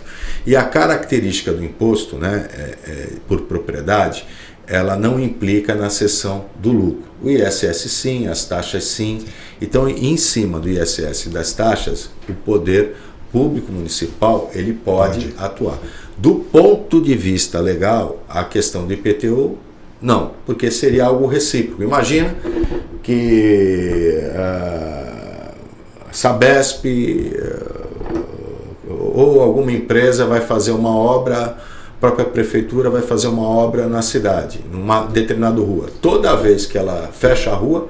E a característica do imposto, né, é, é, por propriedade, ela não implica na cessão do lucro. O ISS sim, as taxas sim. Então, em cima do ISS e das taxas, o poder público municipal ele pode, pode. atuar. Do ponto de vista legal, a questão do IPTU, não, porque seria algo recíproco. Imagina que... Uh, Sabesp eh, ou alguma empresa vai fazer uma obra, a própria prefeitura vai fazer uma obra na cidade, numa determinada rua. Toda vez que ela fecha a rua,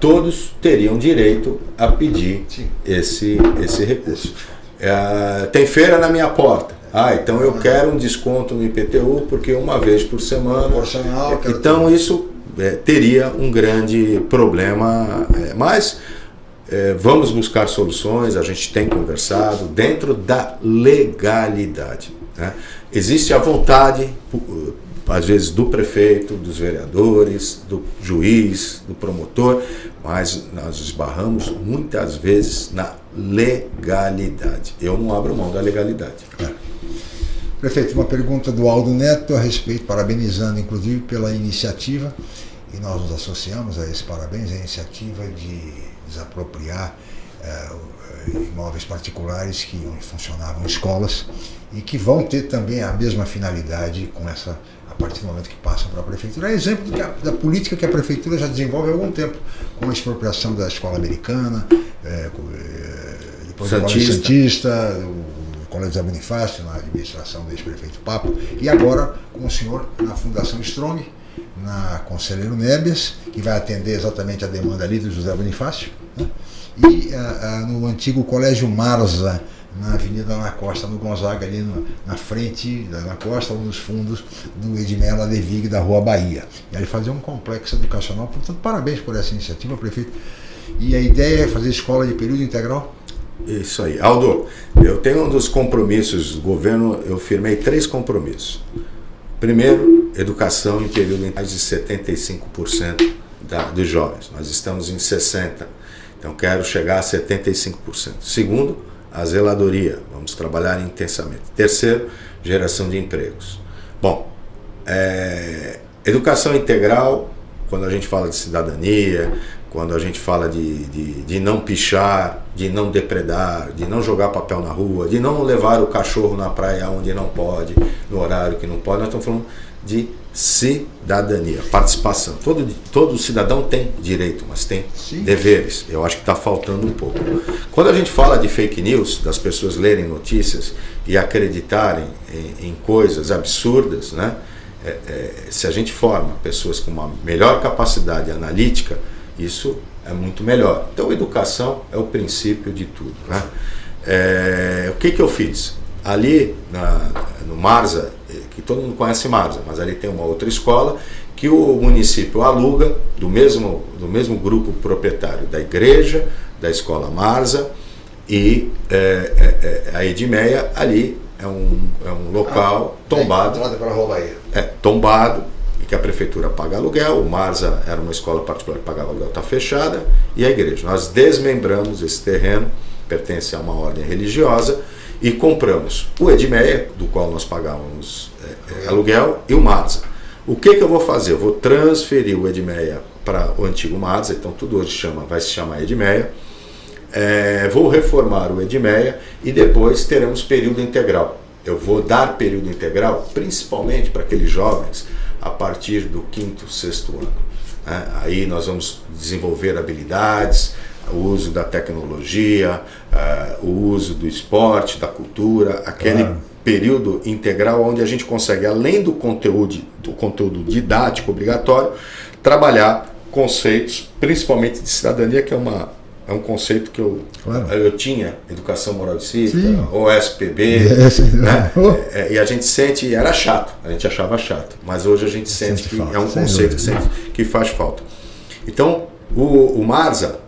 todos teriam direito a pedir esse, esse recurso. É, tem feira na minha porta. Ah, então eu quero um desconto no IPTU porque uma vez por semana. Então isso é, teria um grande problema. É, mas é, vamos buscar soluções, a gente tem conversado dentro da legalidade. Né? Existe a vontade às vezes do prefeito, dos vereadores, do juiz, do promotor, mas nós esbarramos muitas vezes na legalidade. Eu não abro mão da legalidade. É. Prefeito, uma pergunta do Aldo Neto a respeito, parabenizando inclusive pela iniciativa, e nós nos associamos a esse parabéns, a iniciativa de desapropriar é, imóveis particulares que funcionavam escolas e que vão ter também a mesma finalidade com essa partir do momento que passam para a prefeitura. É exemplo a, da política que a prefeitura já desenvolve há algum tempo, com a expropriação da escola americana, é, depois Santista. do Colégio Santista, o Colégio Zé Bonifácio, na administração do ex-prefeito Papo, e agora com o senhor na Fundação Strong, na Conselheiro Nébias, que vai atender exatamente a demanda ali do José Bonifácio, né? e a, a, no antigo Colégio Marza, na Avenida Ana Costa, no Gonzaga, ali no, na frente da Ana Costa, um dos fundos do Edmela Levig da Rua Bahia. E aí fazer um complexo educacional. Portanto, parabéns por essa iniciativa, prefeito. E a ideia é fazer escola de período integral? Isso aí. Aldo, eu tenho um dos compromissos do governo, eu firmei três compromissos. Primeiro, educação em período em mais de 75% da, dos jovens. Nós estamos em 60%. Então quero chegar a 75%. Segundo, a zeladoria. Vamos trabalhar intensamente. Terceiro, geração de empregos. Bom, é, educação integral, quando a gente fala de cidadania, quando a gente fala de, de, de, não pichar, de não depredar, de não jogar papel na rua, de não levar o cachorro na praia onde não pode, no horário que não pode, nós estamos falando de cidadania, participação. Todo, todo cidadão tem direito, mas tem Sim. deveres. Eu acho que está faltando um pouco. Quando a gente fala de fake news, das pessoas lerem notícias e acreditarem em, em coisas absurdas, né? É, é, se a gente forma pessoas com uma melhor capacidade analítica, isso é muito melhor. Então, educação é o princípio de tudo. Né? É, o que, que eu fiz? Ali na, no Marza, que todo mundo conhece Marza, mas ali tem uma outra escola que o município aluga do mesmo, do mesmo grupo proprietário da igreja, da escola Marza e é, é, é a Edmeia ali é um, é um local ah, tombado. É, tombado, e que a prefeitura paga aluguel, o Marza era uma escola particular que pagava aluguel, está fechada, e a igreja. Nós desmembramos esse terreno, pertence a uma ordem religiosa, e compramos o Edmeia, do qual nós pagávamos é, é, aluguel, e o Marza. O que, que eu vou fazer? Eu vou transferir o Edmeia para o antigo Marza, então tudo hoje chama, vai se chamar Edmeia. É, vou reformar o Edmeia e depois teremos período integral. Eu vou dar período integral principalmente para aqueles jovens a partir do quinto, sexto ano. Né? Aí nós vamos desenvolver habilidades, o uso da tecnologia, uh, o uso do esporte, da cultura, aquele claro. período integral onde a gente consegue, além do conteúdo, do conteúdo didático obrigatório, trabalhar conceitos, principalmente de cidadania, que é uma é um conceito que eu, claro. eu tinha, educação moral e cívica, OSPB, né? é, é, e a gente sente, era chato, a gente achava chato, mas hoje a gente sente, sente que falta, é um conceito que, sente, que faz falta. Então, o, o Marza,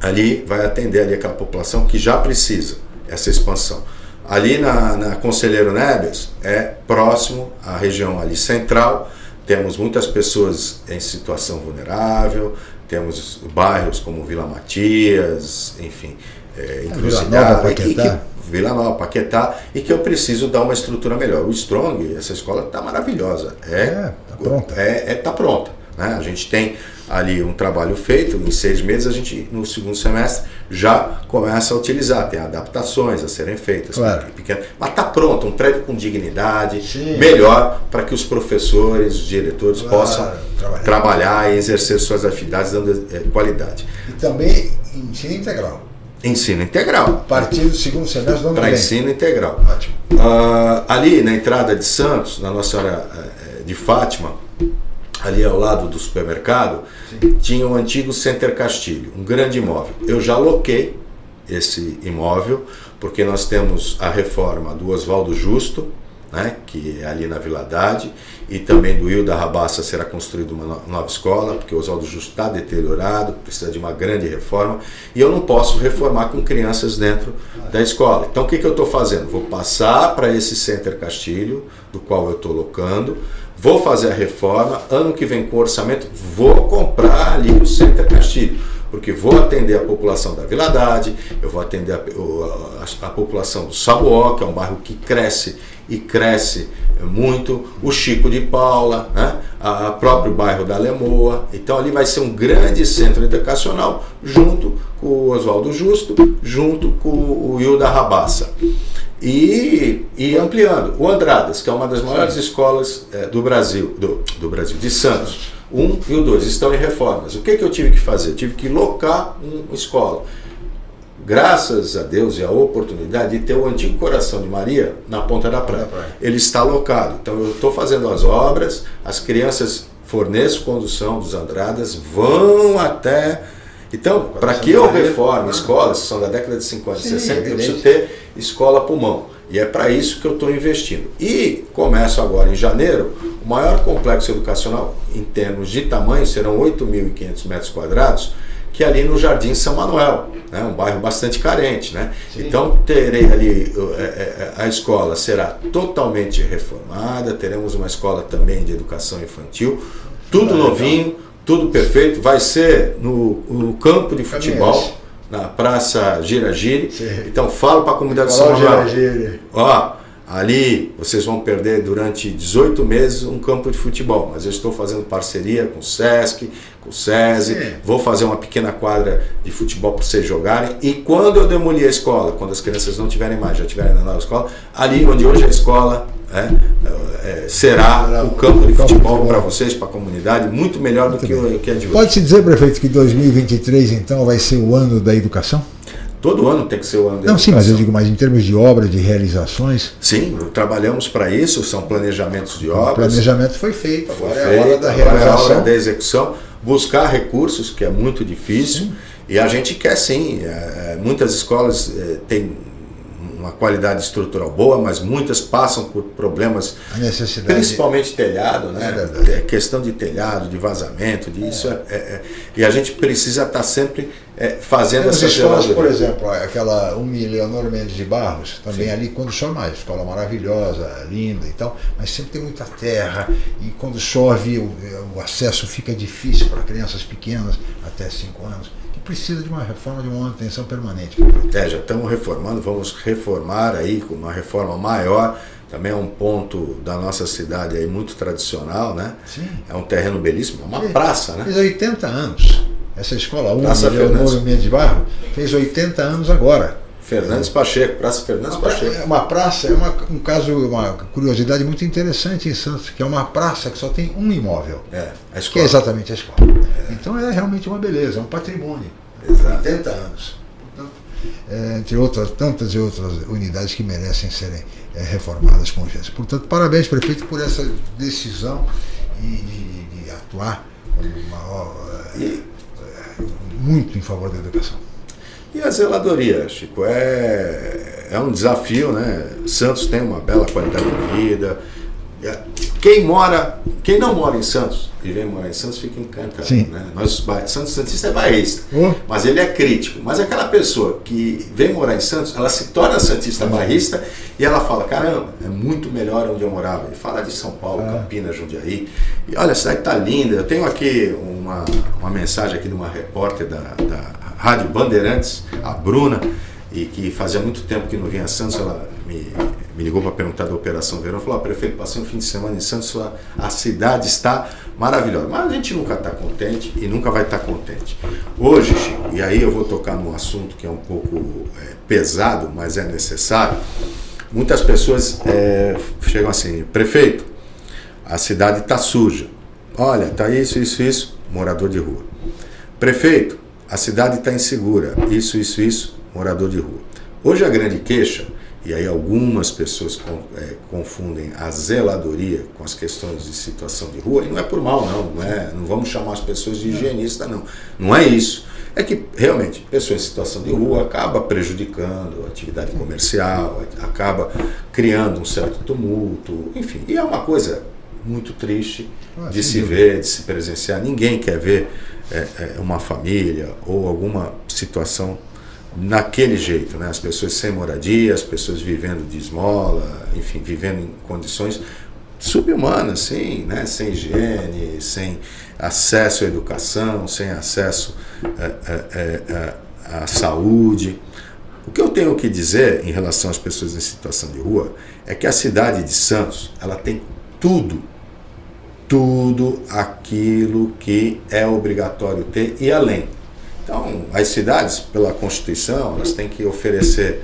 ali vai atender ali aquela população que já precisa essa expansão. Ali na, na Conselheiro Neves é próximo à região ali central, temos muitas pessoas em situação vulnerável, temos bairros como Vila Matias, enfim, é, Vila Nova, Paquetá. Vila Nova, Paquetá, e que eu preciso dar uma estrutura melhor. O Strong, essa escola está maravilhosa. É, é, tá pronta. É, é, tá pronta. Né? A gente tem ali um trabalho feito, em seis meses a gente, no segundo semestre, já começa a utilizar, tem adaptações a serem feitas, claro. pequeno, mas está pronto, um prédio com dignidade, Sim. melhor para que os professores, os diretores claro, possam trabalhar. trabalhar. e exercer suas atividades dando é, qualidade. E também ensino integral. Ensino integral. A partir do segundo semestre do ano Para ensino integral. Ótimo. Uh, ali na entrada de Santos, na Nossa Senhora eh, de Fátima, ali ao lado do supermercado, Sim. tinha um antigo Center Castilho, um grande imóvel. Eu já loquei esse imóvel, porque nós temos a reforma do Oswaldo Justo, né, que é ali na Vila Haddad, e também do Hilda Rabassa será construída uma nova escola, porque o Oswaldo Justo está deteriorado, precisa de uma grande reforma, e eu não posso reformar com crianças dentro da escola. Então o que, que eu estou fazendo? Vou passar para esse Center Castilho, do qual eu estou locando, vou fazer a reforma, ano que vem com orçamento, vou comprar ali o Center Castilho, porque vou atender a população da Vila Haddad, eu vou atender a, a, a população do Sabuó, que é um bairro que cresce e cresce muito, o Chico de Paula, né? a próprio bairro da Lemoa. Então ali vai ser um grande centro educacional, junto com o Oswaldo Justo, junto com o Hilda Rabassa. E, e, ampliando, o Andradas, que é uma das maiores escolas é, do Brasil, do, do Brasil, de Santos, um e o dois estão em reformas. O que, que eu tive que fazer? Eu tive que locar uma escola graças a Deus e a oportunidade de ter o antigo coração de Maria na ponta da praia. Ele está alocado. Então eu estou fazendo as obras, as crianças forneço condução dos Andradas, vão até. Então, para que eu reforme escolas, que são da década de 50 e 60, eu preciso ter escola pulmão. E é para isso que eu estou investindo. E começo agora em janeiro, o maior complexo educacional em termos de tamanho serão 8.500 metros quadrados, que é ali no Jardim São Manuel, né, um bairro bastante carente. Né? Então terei ali, é, é, a escola será totalmente reformada, teremos uma escola também de educação infantil, tudo ah, novinho, tudo perfeito, vai ser no, no campo de futebol, na Praça Giragiri. Então falo para a comunidade de São Manuel. Ó, Ali vocês vão perder durante 18 meses um campo de futebol, mas eu estou fazendo parceria com o SESC, com o SESI, Sim. vou fazer uma pequena quadra de futebol para vocês jogarem. E quando eu demolir a escola, quando as crianças não tiverem mais, já tiverem na nova escola, ali onde hoje é a escola é, é, será o campo de futebol para vocês, para a comunidade, muito melhor do muito que, o, que é de hoje. Pode-se dizer, prefeito, que 2023 então vai ser o ano da educação? Todo ano tem que ser o ano de Não, educação. sim, mas eu digo mais em termos de obras, de realizações. Sim, trabalhamos para isso, são planejamentos de obras. O planejamento foi feito, agora foi é a hora da realização. É a hora da execução, buscar recursos, que é muito difícil, sim. e a gente quer sim. É, é muitas escolas têm uma qualidade estrutural boa, mas muitas passam por problemas, principalmente telhado, né? É, é questão de telhado, de vazamento, disso. É. É, é, e a gente precisa estar sempre é, fazendo essa escolas, por exemplo, aquela um Leonor Mendes de Barros, também Sim. ali quando chove mais, escola maravilhosa, linda e tal, mas sempre tem muita terra e quando chove o, o acesso fica difícil para crianças pequenas até 5 anos precisa de uma reforma, de uma manutenção permanente. É, já estamos reformando, vamos reformar aí com uma reforma maior. Também é um ponto da nossa cidade aí muito tradicional, né? Sim. É um terreno belíssimo, uma é, praça, né? Fez 80 anos. Essa escola 1, Praça Leonor Mendes de Barro, fez 80 anos agora. Fernandes Pacheco, Praça Fernandes uma Pacheco. É uma praça, é uma, um caso, uma curiosidade muito interessante em Santos, que é uma praça que só tem um imóvel. É, a escola. Que é exatamente a escola. É. Então é realmente uma beleza, é um patrimônio. Exato. 80 anos. Portanto, é, entre outras, tantas e outras unidades que merecem serem é, reformadas com urgência. Portanto, parabéns, prefeito, por essa decisão de, de, de atuar uma, é, muito em favor da educação. E a zeladoria, Chico, é, é um desafio, né? Santos tem uma bela qualidade de vida, quem mora, quem não mora em Santos e vem morar em Santos fica encantado. Sim. Né? Nós, Santos Santista é bairrista, oh. mas ele é crítico. Mas aquela pessoa que vem morar em Santos, ela se torna Santista uhum. bairrista e ela fala: caramba, é muito melhor onde eu morava. E fala de São Paulo, ah. Campinas, Jundiaí. E olha, a cidade está linda. Eu tenho aqui uma, uma mensagem aqui de uma repórter da, da Rádio Bandeirantes, a Bruna, e que fazia muito tempo que não vinha a Santos. Ela me me ligou para perguntar da Operação Verão, falou, ah, prefeito, passei um fim de semana em Santos, a cidade está maravilhosa. Mas a gente nunca está contente e nunca vai estar tá contente. Hoje, Chico, e aí eu vou tocar num assunto que é um pouco é, pesado, mas é necessário, muitas pessoas é, chegam assim, prefeito, a cidade está suja. Olha, está isso, isso, isso, morador de rua. Prefeito, a cidade está insegura. Isso, isso, isso, morador de rua. Hoje a grande queixa e aí algumas pessoas é, confundem a zeladoria com as questões de situação de rua, e não é por mal não, não, é, não vamos chamar as pessoas de higienista não, não é isso. É que realmente pessoas em situação de rua acaba prejudicando a atividade comercial, acaba criando um certo tumulto, enfim, e é uma coisa muito triste ah, de se ver, de se presenciar. Ninguém quer ver é, é, uma família ou alguma situação naquele jeito, né? as pessoas sem moradia, as pessoas vivendo de esmola, enfim, vivendo em condições subhumana, sim, né? sem higiene, sem acesso à educação, sem acesso à, à, à saúde. O que eu tenho que dizer em relação às pessoas em situação de rua é que a cidade de Santos ela tem tudo, tudo aquilo que é obrigatório ter e além. Então, as cidades, pela Constituição, elas têm que oferecer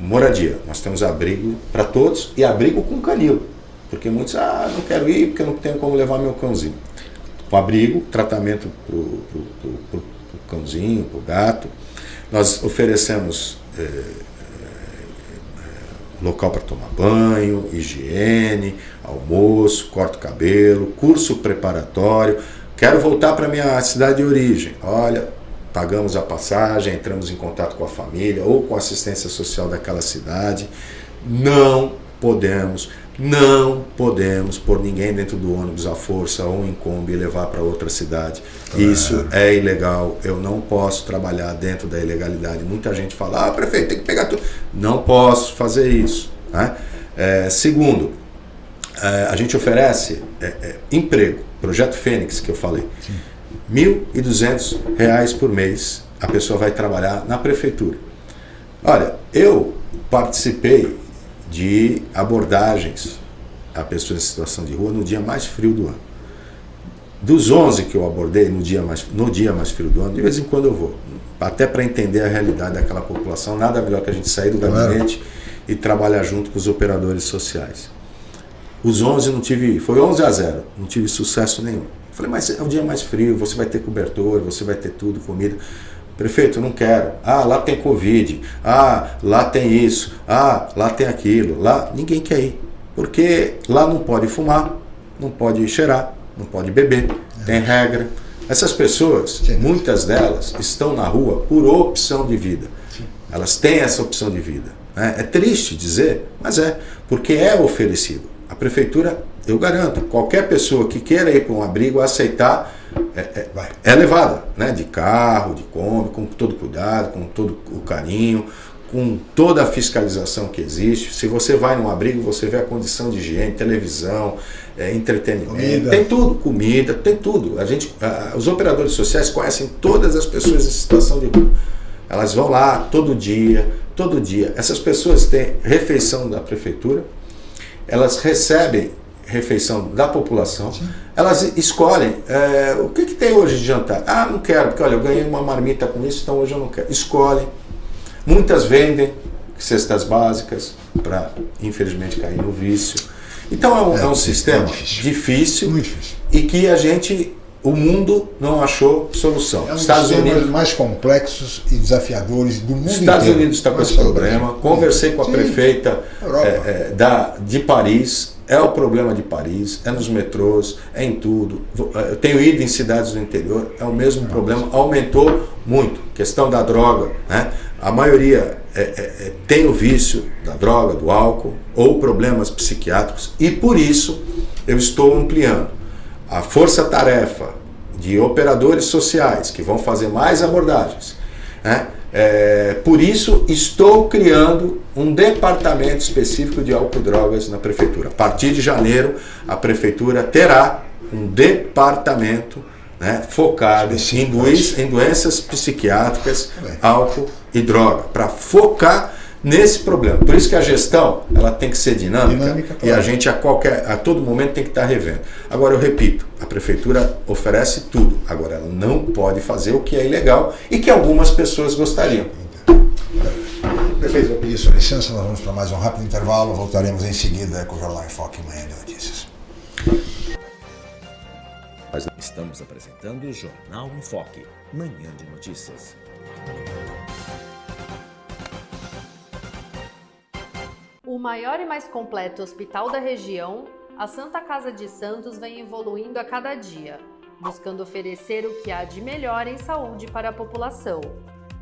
moradia. Nós temos abrigo para todos e abrigo com canil. Porque muitos, ah, não quero ir porque não tenho como levar meu cãozinho. O abrigo, tratamento para o cãozinho, para o gato. Nós oferecemos é, local para tomar banho, higiene, almoço, corto cabelo, curso preparatório. Quero voltar para minha cidade de origem. Olha, pagamos a passagem, entramos em contato com a família ou com a assistência social daquela cidade. Não podemos, não podemos pôr ninguém dentro do ônibus à força ou em Kombi e levar para outra cidade. Claro. Isso é ilegal. Eu não posso trabalhar dentro da ilegalidade. Muita gente fala, ah, prefeito, tem que pegar tudo. Não posso fazer isso. Né? É, segundo, é, a gente oferece é, é emprego, projeto Fênix que eu falei. R$ 1.200 por mês a pessoa vai trabalhar na prefeitura. Olha, eu participei de abordagens a pessoas em situação de rua no dia mais frio do ano. Dos 11 que eu abordei no dia mais, no dia mais frio do ano, de vez em quando eu vou, até para entender a realidade daquela população, nada melhor que a gente sair do gabinete e trabalhar junto com os operadores sociais. Os 11 não tive, foi 11 a 0, não tive sucesso nenhum. Falei, mas é o dia mais frio, você vai ter cobertor, você vai ter tudo, comida. Prefeito, não quero. Ah, lá tem Covid. Ah, lá tem isso. Ah, lá tem aquilo. Lá ninguém quer ir. Porque lá não pode fumar, não pode cheirar, não pode beber, tem regra. Essas pessoas, Sim. muitas delas, estão na rua por opção de vida. Sim. Elas têm essa opção de vida. Né? É triste dizer, mas é, porque é oferecido. A prefeitura, eu garanto, qualquer pessoa que queira ir para um abrigo, aceitar, é, é, é levada, né? de carro, de Kombi, com todo cuidado, com todo o carinho, com toda a fiscalização que existe. Se você vai num abrigo, você vê a condição de higiene, televisão, é, entretenimento, comida. tem tudo, comida, tem tudo. A gente, a, os operadores sociais conhecem todas as pessoas em situação de rua. Elas vão lá todo dia, todo dia. Essas pessoas têm refeição da prefeitura, elas recebem refeição da população, Sim. elas escolhem é, o que, que tem hoje de jantar. Ah, não quero, porque olha, eu ganhei uma marmita com isso, então hoje eu não quero. Escolhem. Muitas vendem cestas básicas para, infelizmente, cair no vício. Então é um, é, é um sistema é difícil. Difícil, difícil, e que a gente o mundo não achou solução. É um Estados Unidos mais complexos e desafiadores do mundo Estados inteiro. Unidos está com esse problema. Conversei com a Sim. prefeita é, é, da, de Paris. É o problema de Paris, é nos metrôs, é em tudo. É, eu tenho ido em cidades do interior, é o mesmo Nossa. problema, aumentou muito. Questão da droga, né? A maioria é, é, tem o vício da droga, do álcool ou problemas psiquiátricos e por isso eu estou ampliando a força-tarefa de operadores sociais que vão fazer mais abordagens. Né? É, por isso, estou criando um departamento específico de álcool e drogas na prefeitura. A partir de janeiro, a prefeitura terá um departamento né, focado em, doen em doenças psiquiátricas, álcool e droga, para focar nesse problema. Por isso que a gestão ela tem que ser dinâmica, dinâmica claro. e a gente a qualquer a todo momento tem que estar revendo. Agora eu repito, a prefeitura oferece tudo. Agora ela não pode fazer o que é ilegal e que algumas pessoas gostariam. Prefeito, vou pedir sua licença, nós vamos para mais um rápido intervalo, voltaremos em seguida com o Jornal em Foque Manhã de Notícias. Nós estamos apresentando o Jornal em Foque, Manhã de Notícias. O maior e mais completo hospital da região, a Santa Casa de Santos vem evoluindo a cada dia, buscando oferecer o que há de melhor em saúde para a população.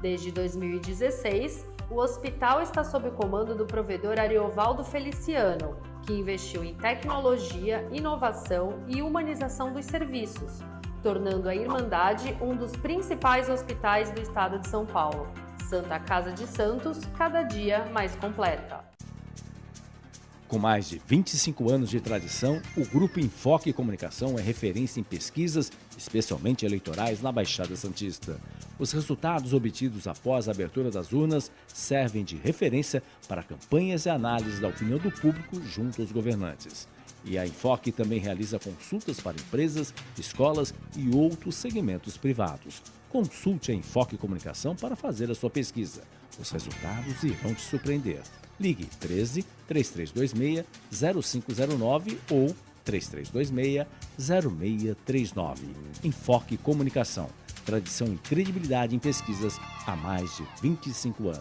Desde 2016, o hospital está sob o comando do provedor Ariovaldo Feliciano, que investiu em tecnologia, inovação e humanização dos serviços, tornando a Irmandade um dos principais hospitais do estado de São Paulo. Santa Casa de Santos, cada dia mais completa. Com mais de 25 anos de tradição, o Grupo Enfoque Comunicação é referência em pesquisas, especialmente eleitorais, na Baixada Santista. Os resultados obtidos após a abertura das urnas servem de referência para campanhas e análises da opinião do público junto aos governantes. E a Enfoque também realiza consultas para empresas, escolas e outros segmentos privados. Consulte a Enfoque Comunicação para fazer a sua pesquisa. Os resultados irão te surpreender. Ligue 13 3326 0509 ou 3326 0639. Enfoque Comunicação. Tradição e credibilidade em pesquisas há mais de 25 anos.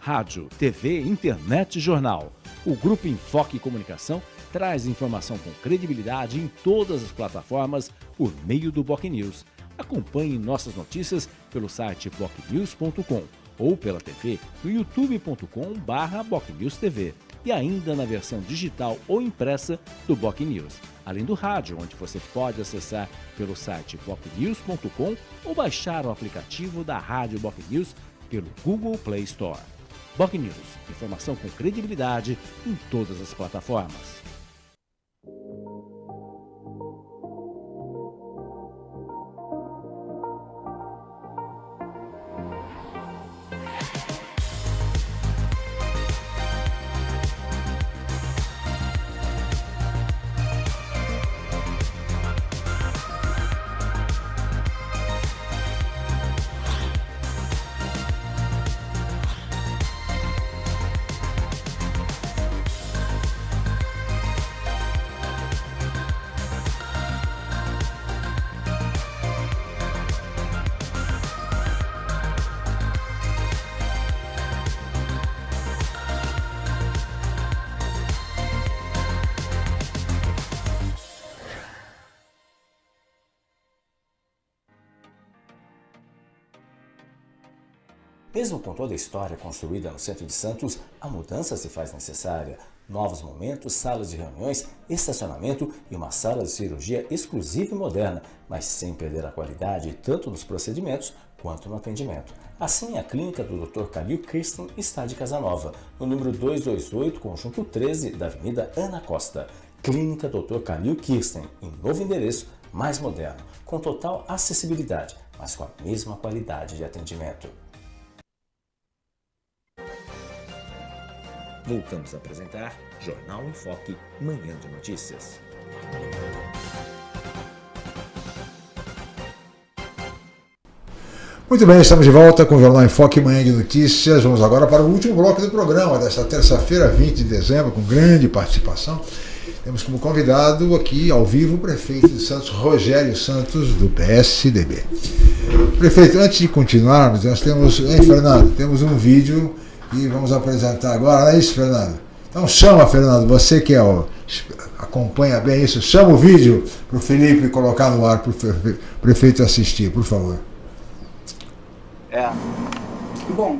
Rádio, TV, internet e jornal. O Grupo Enfoque Comunicação traz informação com credibilidade em todas as plataformas por meio do Boc News. Acompanhe nossas notícias pelo site bocnews.com ou pela TV no youtube.com/bocnewstv e ainda na versão digital ou impressa do Boc News, além do rádio, onde você pode acessar pelo site bocnews.com ou baixar o aplicativo da Rádio Boc News pelo Google Play Store. Boc News, informação com credibilidade em todas as plataformas. Mesmo com toda a história construída no centro de Santos, a mudança se faz necessária. Novos momentos, salas de reuniões, estacionamento e uma sala de cirurgia exclusiva e moderna, mas sem perder a qualidade tanto nos procedimentos quanto no atendimento. Assim, a clínica do Dr. Calil Kirsten está de Casanova, no número 228, conjunto 13 da Avenida Ana Costa. Clínica Dr. Calil Kirsten, em novo endereço, mais moderno, com total acessibilidade, mas com a mesma qualidade de atendimento. Voltamos a apresentar Jornal em Foque, Manhã de Notícias. Muito bem, estamos de volta com o Jornal em Foque, Manhã de Notícias. Vamos agora para o último bloco do programa, desta terça-feira, 20 de dezembro, com grande participação. Temos como convidado aqui, ao vivo, o prefeito de Santos, Rogério Santos, do PSDB. Prefeito, antes de continuarmos, nós temos, Fernando, temos um vídeo e vamos apresentar agora, não é isso, Fernando? Então chama, Fernando, você que é o, acompanha bem isso, chama o vídeo para o Felipe colocar no ar para o prefeito assistir, por favor. É. Bom,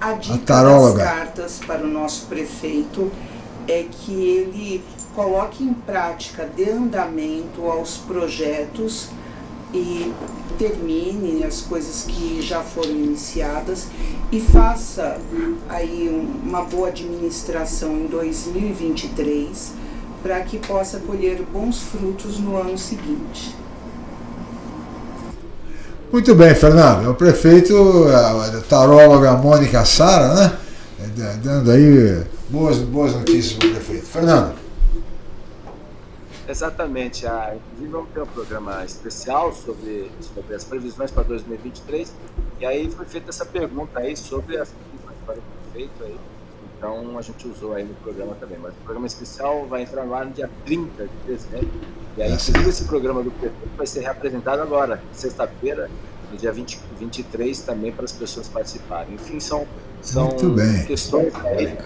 a dica a das cartas para o nosso prefeito é que ele coloque em prática de andamento aos projetos e termine as coisas que já foram iniciadas e faça aí uma boa administração em 2023 para que possa colher bons frutos no ano seguinte. Muito bem, Fernando. O prefeito, a taróloga Mônica Sara, né? Dando aí boas, boas notícias para o prefeito. Fernando. Exatamente. Ah, inclusive, vamos ter um programa especial sobre, sobre as previsões para 2023. E aí foi feita essa pergunta aí sobre as previsões para o prefeito aí. Então a gente usou aí no programa também. Mas o programa especial vai entrar no ar no dia 30 de dezembro. E aí, inclusive, esse programa do prefeito vai ser reapresentado agora, sexta-feira, no dia 20, 23, também para as pessoas participarem. Enfim, são, são questões aí.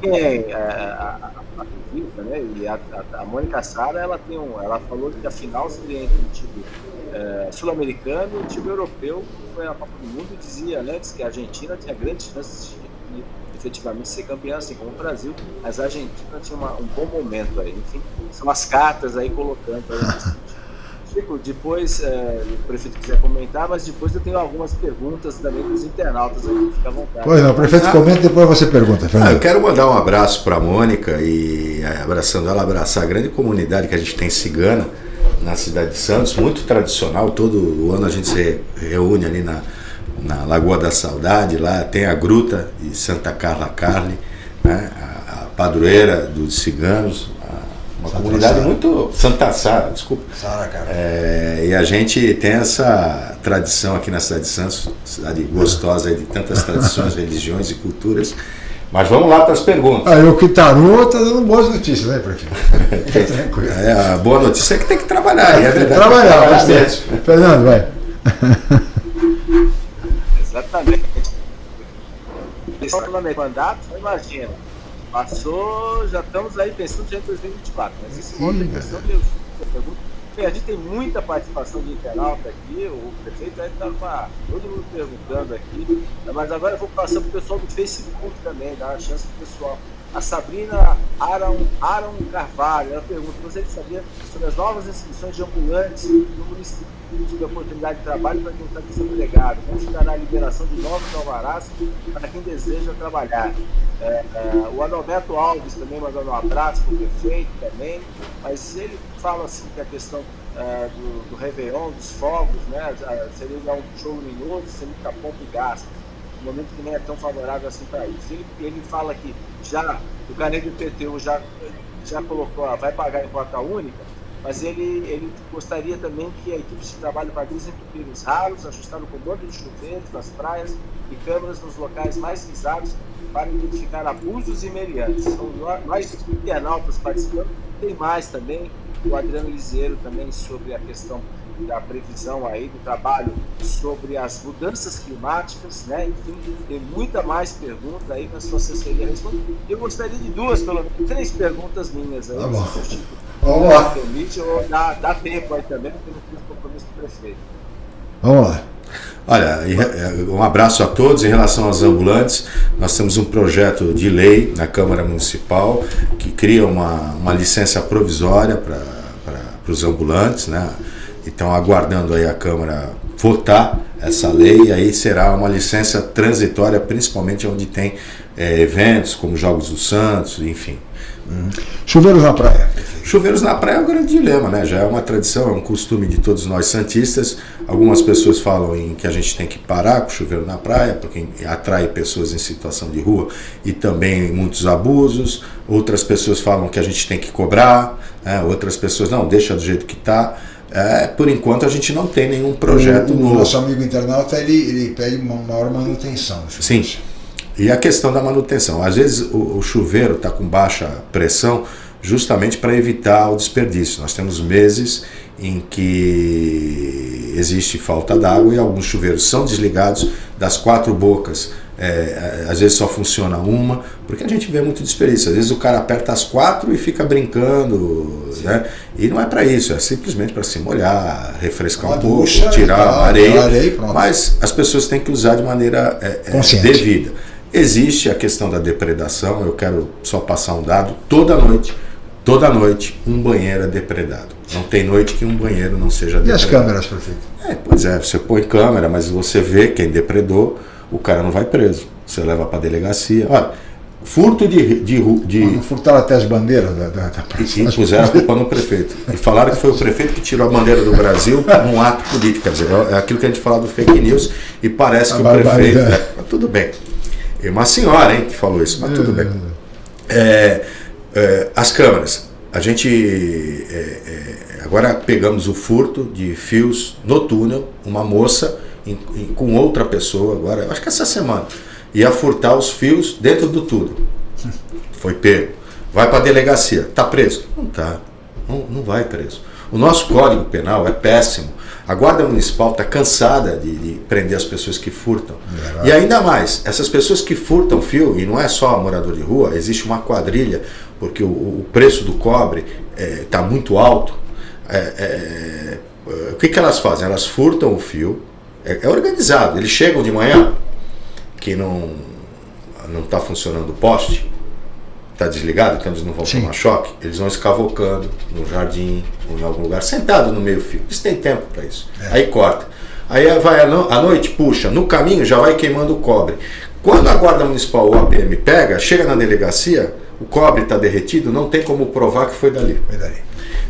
Quem, é, a, a, né? E a, a, a Mônica Sara, ela tem um, ela falou que a final seria entre o time é, sul-americano e o time europeu, que foi a Copa do Mundo, e dizia antes que a Argentina tinha grandes chances de, de efetivamente ser campeã, assim como o Brasil, mas a Argentina tinha uma, um bom momento aí. Enfim, são as cartas aí colocando aí Chico, depois, é, o prefeito quiser comentar, mas depois eu tenho algumas perguntas também dos internautas aqui, fica à vontade. Pois não, o prefeito comenta depois você pergunta. Ah, eu quero mandar um abraço para a Mônica e é, abraçando ela, abraçar a grande comunidade que a gente tem cigana na cidade de Santos, muito tradicional, todo ano a gente se reúne ali na, na Lagoa da Saudade, lá tem a gruta de Santa Carla Carli, né, a, a padroeira dos ciganos, uma Santa comunidade Sara. muito. Santa Sara, desculpa. Sara, cara. É, e a gente tem essa tradição aqui na cidade de Santos, cidade gostosa de tantas tradições, religiões e culturas. Mas vamos lá para as perguntas. Aí o Quitaru está dando boas notícias, né, prefeito? é, a boa notícia é que tem que trabalhar. É, é verdade, trabalhar, trabalhar Fernando, vai. Exatamente. Questão do mandato, imagina Passou, já estamos aí pensando já em 2024. Mas ponto é questão de pergunta. A gente tem muita participação de internauta aqui, o prefeito aí está com todo mundo perguntando aqui, mas agora eu vou passar para o pessoal do Facebook também, dar uma chance para o pessoal. A Sabrina Aron, Aron Carvalho, ela pergunta, você sabia sobre as novas inscrições de ambulantes no município de oportunidade de trabalho para quem está desempregado? Como ficará a liberação de novos alvarás para quem deseja trabalhar? É, é, o Adalberto Alves também mandando um abraço para o prefeito também, mas ele fala assim que a questão é, do, do Réveillon, dos fogos, né, seria um show luminoso, sem muita pompa e gasto momento que nem é tão favorável assim para isso. Ele, ele fala que já o Carneiro do IPTU já, já colocou, vai pagar em porta única, mas ele, ele gostaria também que a equipe de trabalho para desentupir os ralos, ajustando o comando de chuveiros nas praias e câmeras nos locais mais visados para identificar abusos e meliantes. São nós internautas participando, tem mais também, o Adriano Liseiro também sobre a questão da previsão aí do trabalho sobre as mudanças climáticas, né? Enfim, tem muita mais pergunta aí que a sua assessoria responder. Eu gostaria de duas, pelo menos, três perguntas minhas aí. Tá bom. Vamos lá. Permite, ou dá, dá tempo aí também, porque não fiz compromisso do prefeito. Vamos lá. Olha, um abraço a todos. Em relação aos ambulantes, nós temos um projeto de lei na Câmara Municipal que cria uma, uma licença provisória para os ambulantes, né? Então, aguardando aí a Câmara votar essa lei, aí será uma licença transitória, principalmente onde tem é, eventos como Jogos do Santos, enfim. Uhum. Chuveiros na praia. Chuveiros na praia é um grande dilema, né? Já é uma tradição, é um costume de todos nós santistas. Algumas pessoas falam em que a gente tem que parar com o chuveiro na praia, porque atrai pessoas em situação de rua e também muitos abusos. Outras pessoas falam que a gente tem que cobrar, né? outras pessoas não, deixa do jeito que está. É, por enquanto a gente não tem nenhum projeto o, novo. O nosso amigo internauta ele, ele pede uma maior manutenção. Sim. E a questão da manutenção. Às vezes o, o chuveiro está com baixa pressão justamente para evitar o desperdício. Nós temos meses em que existe falta d'água e alguns chuveiros são desligados das quatro bocas é, às vezes só funciona uma, porque a gente vê muito desperdício. Às vezes o cara aperta as quatro e fica brincando, né? E não é para isso, é simplesmente para se molhar, refrescar uma um pouco, tirar a areia. areia mas as pessoas têm que usar de maneira é, é, devida. Existe a questão da depredação, eu quero só passar um dado, toda noite, toda noite um banheiro é depredado. Não tem noite que um banheiro não seja depredado. E as câmeras, prefeito? É, pois é, você põe câmera, mas você vê quem depredou, o cara não vai preso. Você leva para delegacia. Olha, furto de. de, de... Não furtaram até as bandeiras da, da, da E, e puseram a culpa no prefeito. E falaram que foi o prefeito que tirou a bandeira do Brasil num ato político. Quer dizer, é aquilo que a gente fala do fake news e parece que o prefeito. É, mas tudo bem. E uma senhora, hein, que falou isso, mas tudo bem. É, é, as câmeras. A gente é, é, agora pegamos o furto de fios no túnel, uma moça em, em, com outra pessoa agora, acho que essa semana, ia furtar os fios dentro do túnel. Foi pego. Vai para a delegacia. Tá preso? Não tá. Não, não vai preso. O nosso código penal é péssimo. A Guarda Municipal está cansada de, de, prender as pessoas que furtam. É e ainda mais, essas pessoas que furtam fio, e não é só morador de rua, existe uma quadrilha, porque o, o preço do cobre está é, muito alto. É, é, o que, que elas fazem? Elas furtam o fio, é, é organizado. Eles chegam de manhã, que não não está funcionando o poste, está desligado, então eles não vão Sim. tomar choque, eles vão escavocando no jardim ou em algum lugar, sentado no meio fio. Eles têm tempo para isso. É. Aí corta. Aí vai à noite, puxa, no caminho já vai queimando o cobre. Quando a Guarda Municipal ou a PM pega, chega na delegacia, o cobre está derretido, não tem como provar que foi dali. Foi dali.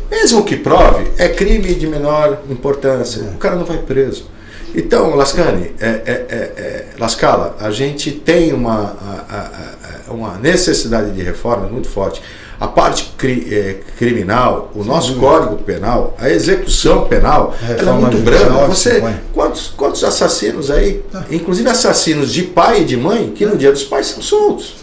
Mesmo que prove, é crime de menor importância. É. O cara não vai preso. Então, Lascani, é, é, é, é, Lascala, a gente tem uma, a, a, uma necessidade de reforma muito forte. A parte cri, é, criminal, o Sim, nosso código penal, a execução penal, ela é muito branda. Você, quantos, quantos assassinos aí, ah. inclusive assassinos de pai e de mãe, que no dia dos pais são soltos?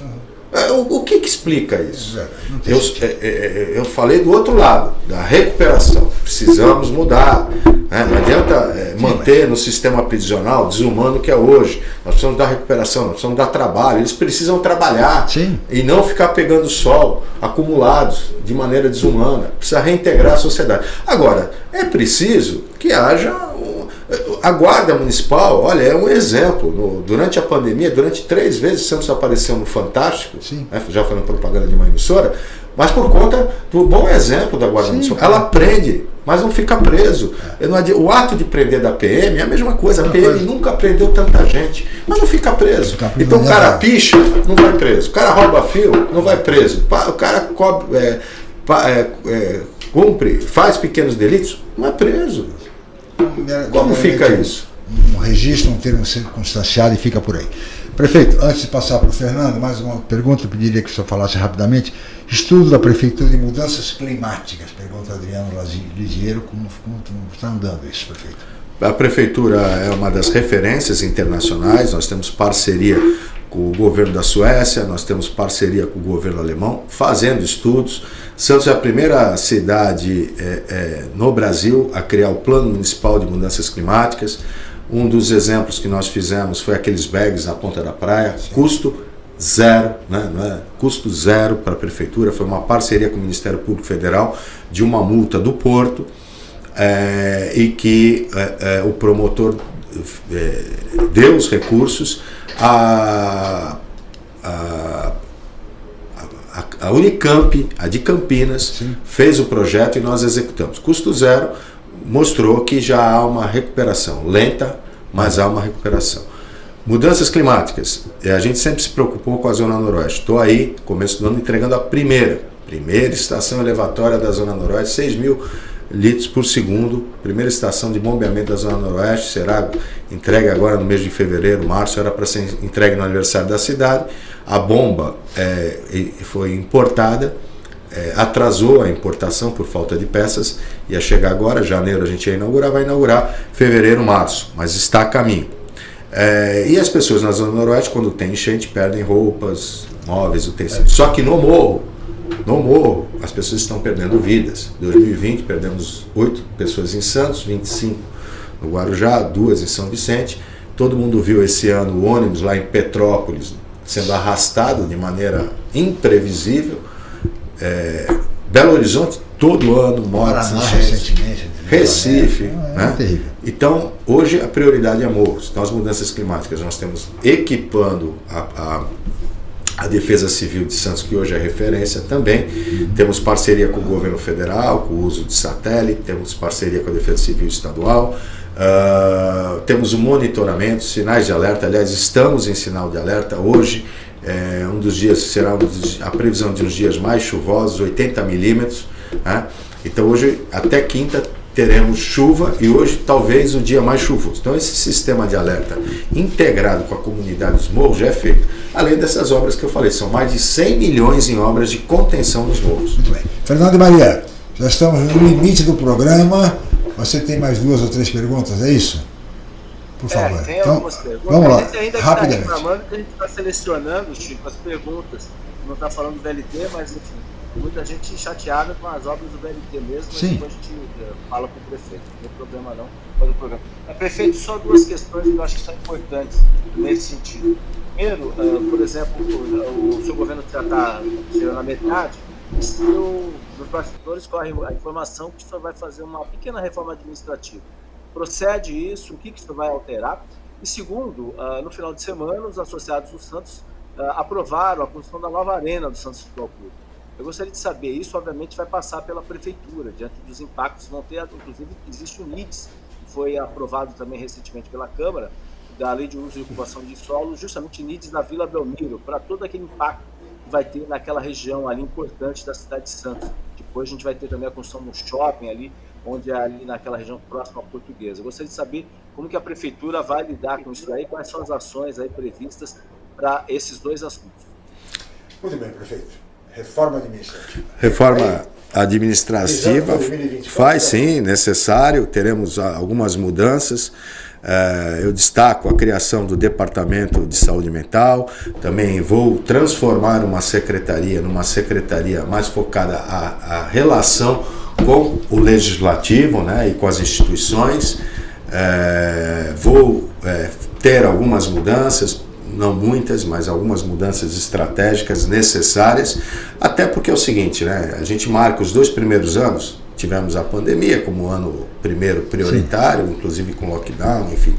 É, o, o que, que, explica isso? Eu, é, é, eu falei do outro lado, da recuperação. Precisamos mudar. Né? Não adianta é, manter no sistema prisional desumano que é hoje. Nós precisamos dar recuperação, nós precisamos dar trabalho. Eles precisam trabalhar Sim. e não ficar pegando sol acumulados de maneira desumana. Precisa reintegrar a sociedade. Agora, é preciso que haja a Guarda Municipal, olha, é um exemplo. No, durante a pandemia, durante três vezes Santos apareceu no Fantástico, né, já foi na propaganda de uma emissora, mas por conta do bom exemplo da Guarda Sim, Municipal. Ela prende, mas não fica preso. É. O ato de prender da PM é a mesma coisa. A PM nunca prendeu tanta gente, mas não fica preso. então o cara picha, não vai preso. O cara rouba fio, não vai preso. O cara cobre, é, é, é, cumpre, faz pequenos delitos, não é preso. Como fica isso? Um registro, um termo circunstanciado e fica por aí. Prefeito, antes de passar para o Fernando, mais uma pergunta, eu pediria que o senhor falasse rapidamente. Estudo da Prefeitura de Mudanças Climáticas, pergunta Adriano Ligiero, como, como está andando isso, prefeito? A Prefeitura é uma das referências internacionais, nós temos parceria com o governo da Suécia, nós temos parceria com o governo alemão, fazendo estudos. Santos é a primeira cidade é, é, no Brasil a criar o Plano Municipal de Mudanças Climáticas. Um dos exemplos que nós fizemos foi aqueles bags na ponta da praia, custo zero, né, é? custo zero para a prefeitura, foi uma parceria com o Ministério Público Federal de uma multa do porto é, e que é, é o promotor é, deu os recursos a, a, a Unicamp, a de Campinas, Sim. fez o projeto e nós executamos. Custo zero mostrou que já há uma recuperação, lenta, mas há uma recuperação. Mudanças climáticas. A gente sempre se preocupou com a Zona Noroeste. Estou aí, começo do ano, entregando a primeira, primeira estação elevatória da Zona Noroeste, 6 mil litros por segundo. Primeira estação de bombeamento da Zona Noroeste será entregue agora no mês de fevereiro, março, era para ser entregue no aniversário da cidade. A bomba é, foi importada, é, atrasou a importação por falta de peças, ia chegar agora, janeiro a gente ia inaugurar, vai inaugurar fevereiro, março, mas está a caminho. É, e as pessoas na Zona Noroeste, quando tem enchente, perdem roupas, móveis, utensílios. Só que no morro, no morro, as pessoas estão perdendo vidas. Em 2020 perdemos 8 pessoas em Santos, 25 no Guarujá, duas em São Vicente. Todo mundo viu esse ano o ônibus lá em Petrópolis sendo arrastado de maneira imprevisível. É, Belo Horizonte, todo ano, mortes recentemente. Recife. É, né? É então, hoje a prioridade é morros. Então, as mudanças climáticas, nós temos equipando a, a a Defesa Civil de Santos, que hoje é referência também. Temos parceria com o governo federal, com o uso de satélite, temos parceria com a Defesa Civil Estadual, uh, temos o um monitoramento, sinais de alerta. Aliás, estamos em sinal de alerta hoje. É, um dos dias será a previsão de uns dias mais chuvosos, 80 milímetros. Né? Então, hoje, até quinta, teremos chuva e hoje talvez o dia mais chuvoso. Então esse sistema de alerta integrado com a comunidade dos morros já é feito. Além dessas obras que eu falei, são mais de 100 milhões em obras de contenção dos morros. Muito bem. Fernando e Maria, já estamos no limite do programa. Você tem mais duas ou três perguntas, é isso? Por é, favor. tem então, algumas perguntas. Vamos lá, a gente ainda rapidamente. está reclamando que a gente está selecionando, Chico, as perguntas. Não está falando do VLT, mas enfim muita gente chateada com as obras do BLT mesmo, mas Sim. depois a gente uh, fala com o prefeito, não tem problema não, faz o programa. Mas, prefeito, só duas questões que eu acho que são importantes nesse sentido. Primeiro, uh, por exemplo, o, o seu governo já está chegando na metade, e o, nos bastidores corre a informação que o senhor vai fazer uma pequena reforma administrativa. Procede isso? O que, que o senhor vai alterar? E segundo, no final de semana, os associados do Santos aprovaram a construção da nova arena do Santos Futebol Clube. Eu gostaria de saber, isso obviamente vai passar pela prefeitura, diante dos impactos vão ter, inclusive existe o NIDS, que foi aprovado também recentemente pela Câmara, da Lei de Uso e Ocupação de Solo, justamente NIDS da Vila Belmiro, para todo aquele impacto que vai ter naquela região ali importante da cidade de Santos. Depois a gente vai ter também a construção do shopping ali, onde é ali naquela região próxima à portuguesa. Eu gostaria de saber como que a prefeitura vai lidar com isso aí, quais são as ações aí previstas para esses dois assuntos. Muito bem, prefeito. Reforma administrativa. Reforma administrativa faz sim, necessário, teremos algumas mudanças. É, eu destaco a criação do Departamento de Saúde Mental, também vou transformar uma secretaria numa secretaria mais focada à, à relação com o legislativo né, e com as instituições. É, vou é, ter algumas mudanças, não muitas, mas algumas mudanças estratégicas necessárias, até porque é o seguinte, né, a gente marca os dois primeiros anos, tivemos a pandemia como ano primeiro prioritário, Sim. inclusive com lockdown, enfim.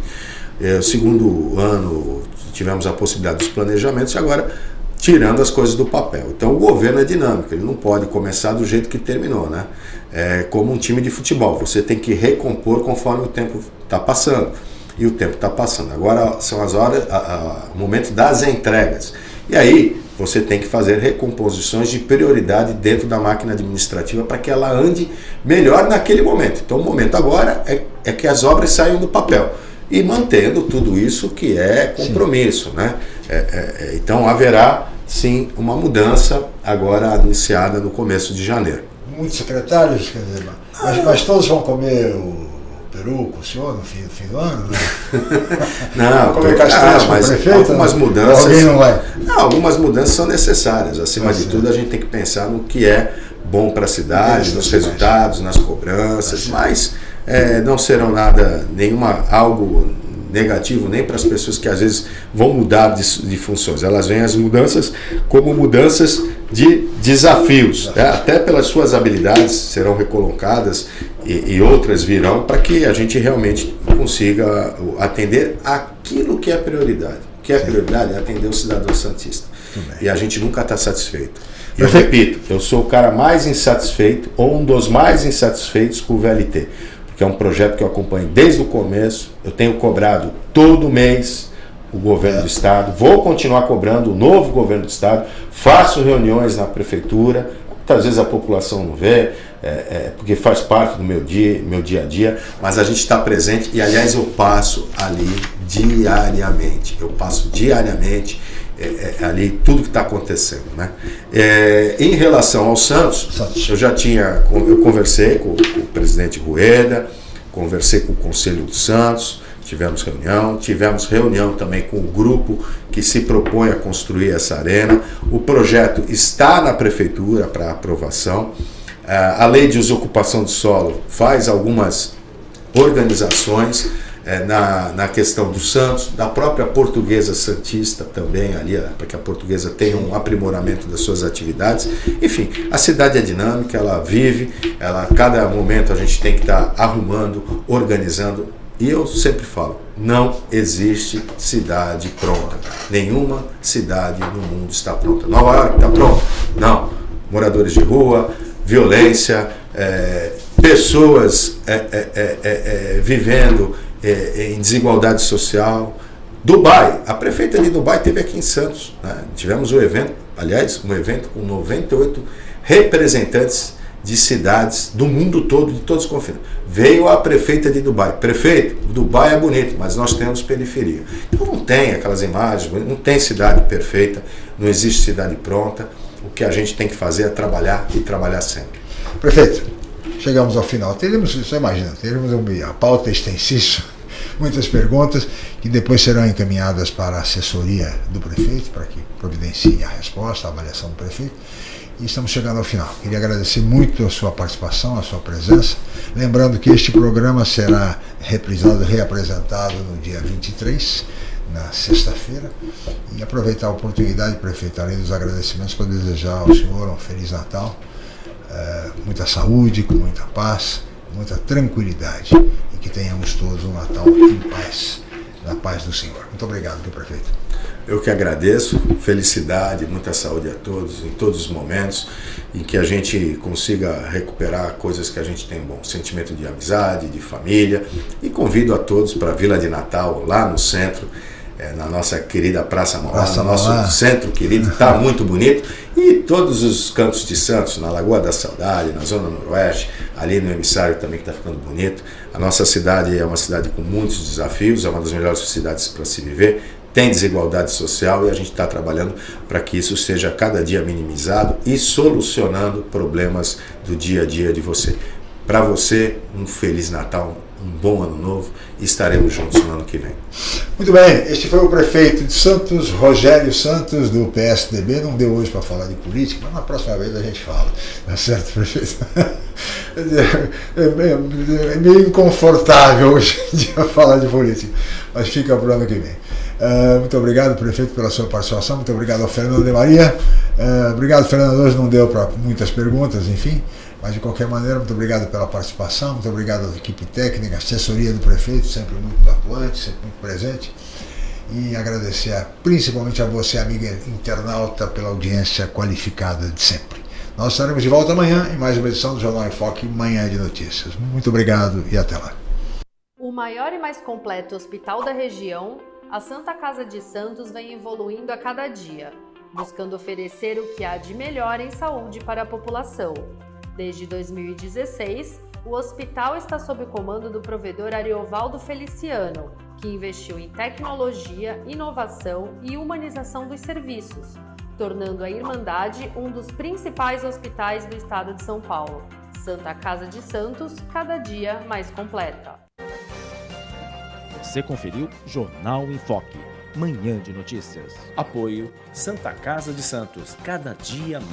É, o segundo ano tivemos a possibilidade dos planejamentos e agora tirando as coisas do papel. Então o governo é dinâmico, ele não pode começar do jeito que terminou, né? É como um time de futebol, você tem que recompor conforme o tempo está passando. E o tempo está passando. Agora são as horas, a, a, o momento das entregas. E aí você tem que fazer recomposições de prioridade dentro da máquina administrativa para que ela ande melhor naquele momento. Então o momento agora é, é que as obras saiam do papel e mantendo tudo isso que é compromisso. Né? É, é, é então haverá sim uma mudança agora anunciada no começo de janeiro. Muitos secretários, quer dizer, mas, mas todos vão comer o peru com o senhor no fim, no fim do ano? Né? não, comer ah, mas prefeito, algumas né? mudanças. Alguém não vai. Não, algumas mudanças são necessárias. Acima de tudo, a gente tem que pensar no que é bom para a cidade, nos resultados, nas cobranças, mas é, não serão nada, nenhuma algo negativo nem para as pessoas que às vezes vão mudar de, de funções. Elas veem as mudanças como mudanças de desafios, né? até pelas suas habilidades serão recolocadas e, e outras virão para que a gente realmente consiga atender aquilo que é prioridade. O que é prioridade é atender o cidadão santista. E a gente nunca está satisfeito. Eu repito, eu sou o cara mais insatisfeito ou um dos mais insatisfeitos com o VLT que é um projeto que eu acompanho desde o começo. Eu tenho cobrado todo mês o governo do estado, vou continuar cobrando o novo governo do estado, faço reuniões na prefeitura, muitas vezes a população não vê, é, é, porque faz parte do meu dia, meu dia a dia, mas a gente está presente e aliás eu passo ali diariamente, eu passo diariamente é, é, ali tudo que está acontecendo. Né? É, em relação ao Santos, eu já tinha, eu conversei com, com, o presidente Rueda, conversei com o Conselho do Santos, tivemos reunião, tivemos reunião também com o grupo que se propõe a construir essa arena. O projeto está na prefeitura para aprovação. É, a lei de desocupação de solo faz algumas organizações, é, na, na questão do Santos, da própria portuguesa Santista também, ali, para que a portuguesa tenha um aprimoramento das suas atividades. Enfim, a cidade é dinâmica, ela vive, ela, a cada momento a gente tem que estar tá arrumando, organizando. E eu sempre falo, não existe cidade pronta. Nenhuma cidade no mundo está pronta. Nova York está pronta? Não. Moradores de rua, violência, é, pessoas é, é, é, é vivendo em desigualdade social. Dubai, a prefeita de Dubai teve aqui em Santos. Né? Tivemos um evento, aliás, um evento com 98 representantes de cidades do mundo todo, de todos os confins. Veio a prefeita de Dubai. Prefeito, Dubai é bonito, mas nós temos periferia. Então não tem aquelas imagens, não tem cidade perfeita, não existe cidade pronta. O que a gente tem que fazer é trabalhar e trabalhar sempre. Prefeito, chegamos ao final. Teremos, você imagina, teremos a pauta extensíssima, muitas perguntas que depois serão encaminhadas para a assessoria do prefeito, para que providencie a resposta, a avaliação do prefeito. E estamos chegando ao final. Queria agradecer muito a sua participação, a sua presença. Lembrando que este programa será reprisado, reapresentado no dia 23, na sexta-feira. E aproveitar a oportunidade, prefeito, além dos agradecimentos, para desejar ao senhor um Feliz Natal é, muita saúde, com muita paz, muita tranquilidade e que tenhamos todos um Natal em paz, na paz do Senhor. Muito obrigado, meu prefeito. eu que agradeço, felicidade, muita saúde a todos, em todos os momentos, em que a gente consiga recuperar coisas que a gente tem bom, sentimento de amizade, de família, e convido a todos para a Vila de Natal, lá no centro, é, na nossa querida Praça Mauá, no nosso centro querido, está muito bonito, e todos os cantos de Santos, na Lagoa da Saudade, na Zona Noroeste, ali no emissário também que está ficando bonito. A nossa cidade é uma cidade com muitos desafios, é uma das melhores cidades para se viver, tem desigualdade social e a gente está trabalhando para que isso seja cada dia minimizado e solucionando problemas do dia a dia de você. Para você, um Feliz Natal, um bom ano novo e estaremos juntos no ano que vem. Muito bem, este foi o prefeito de Santos, Rogério Santos, do PSDB. Não deu hoje para falar de política, mas na próxima vez a gente fala. Tá certo, prefeito? É meio inconfortável hoje em dia falar de política, mas fica para o ano que vem. Uh, muito obrigado, prefeito, pela sua participação. Muito obrigado ao Fernando de Maria. Uh, obrigado, Fernando. Hoje não deu para muitas perguntas, enfim. Mas, de qualquer maneira, muito obrigado pela participação. Muito obrigado à equipe técnica, assessoria do prefeito, sempre muito atuante, sempre muito presente. E agradecer principalmente a você, amiga internauta, pela audiência qualificada de sempre. Nós estaremos de volta amanhã em mais uma edição do Jornal em Foque, Manhã de Notícias. Muito obrigado e até lá. O maior e mais completo hospital da região a Santa Casa de Santos vem evoluindo a cada dia, buscando oferecer o que há de melhor em saúde para a população. Desde 2016, o hospital está sob o comando do provedor Ariovaldo Feliciano, que investiu em tecnologia, inovação e humanização dos serviços, tornando a Irmandade um dos principais hospitais do estado de São Paulo. Santa Casa de Santos, cada dia mais completa. Você conferiu Jornal em Foque. Manhã de notícias. Apoio Santa Casa de Santos. Cada dia mais.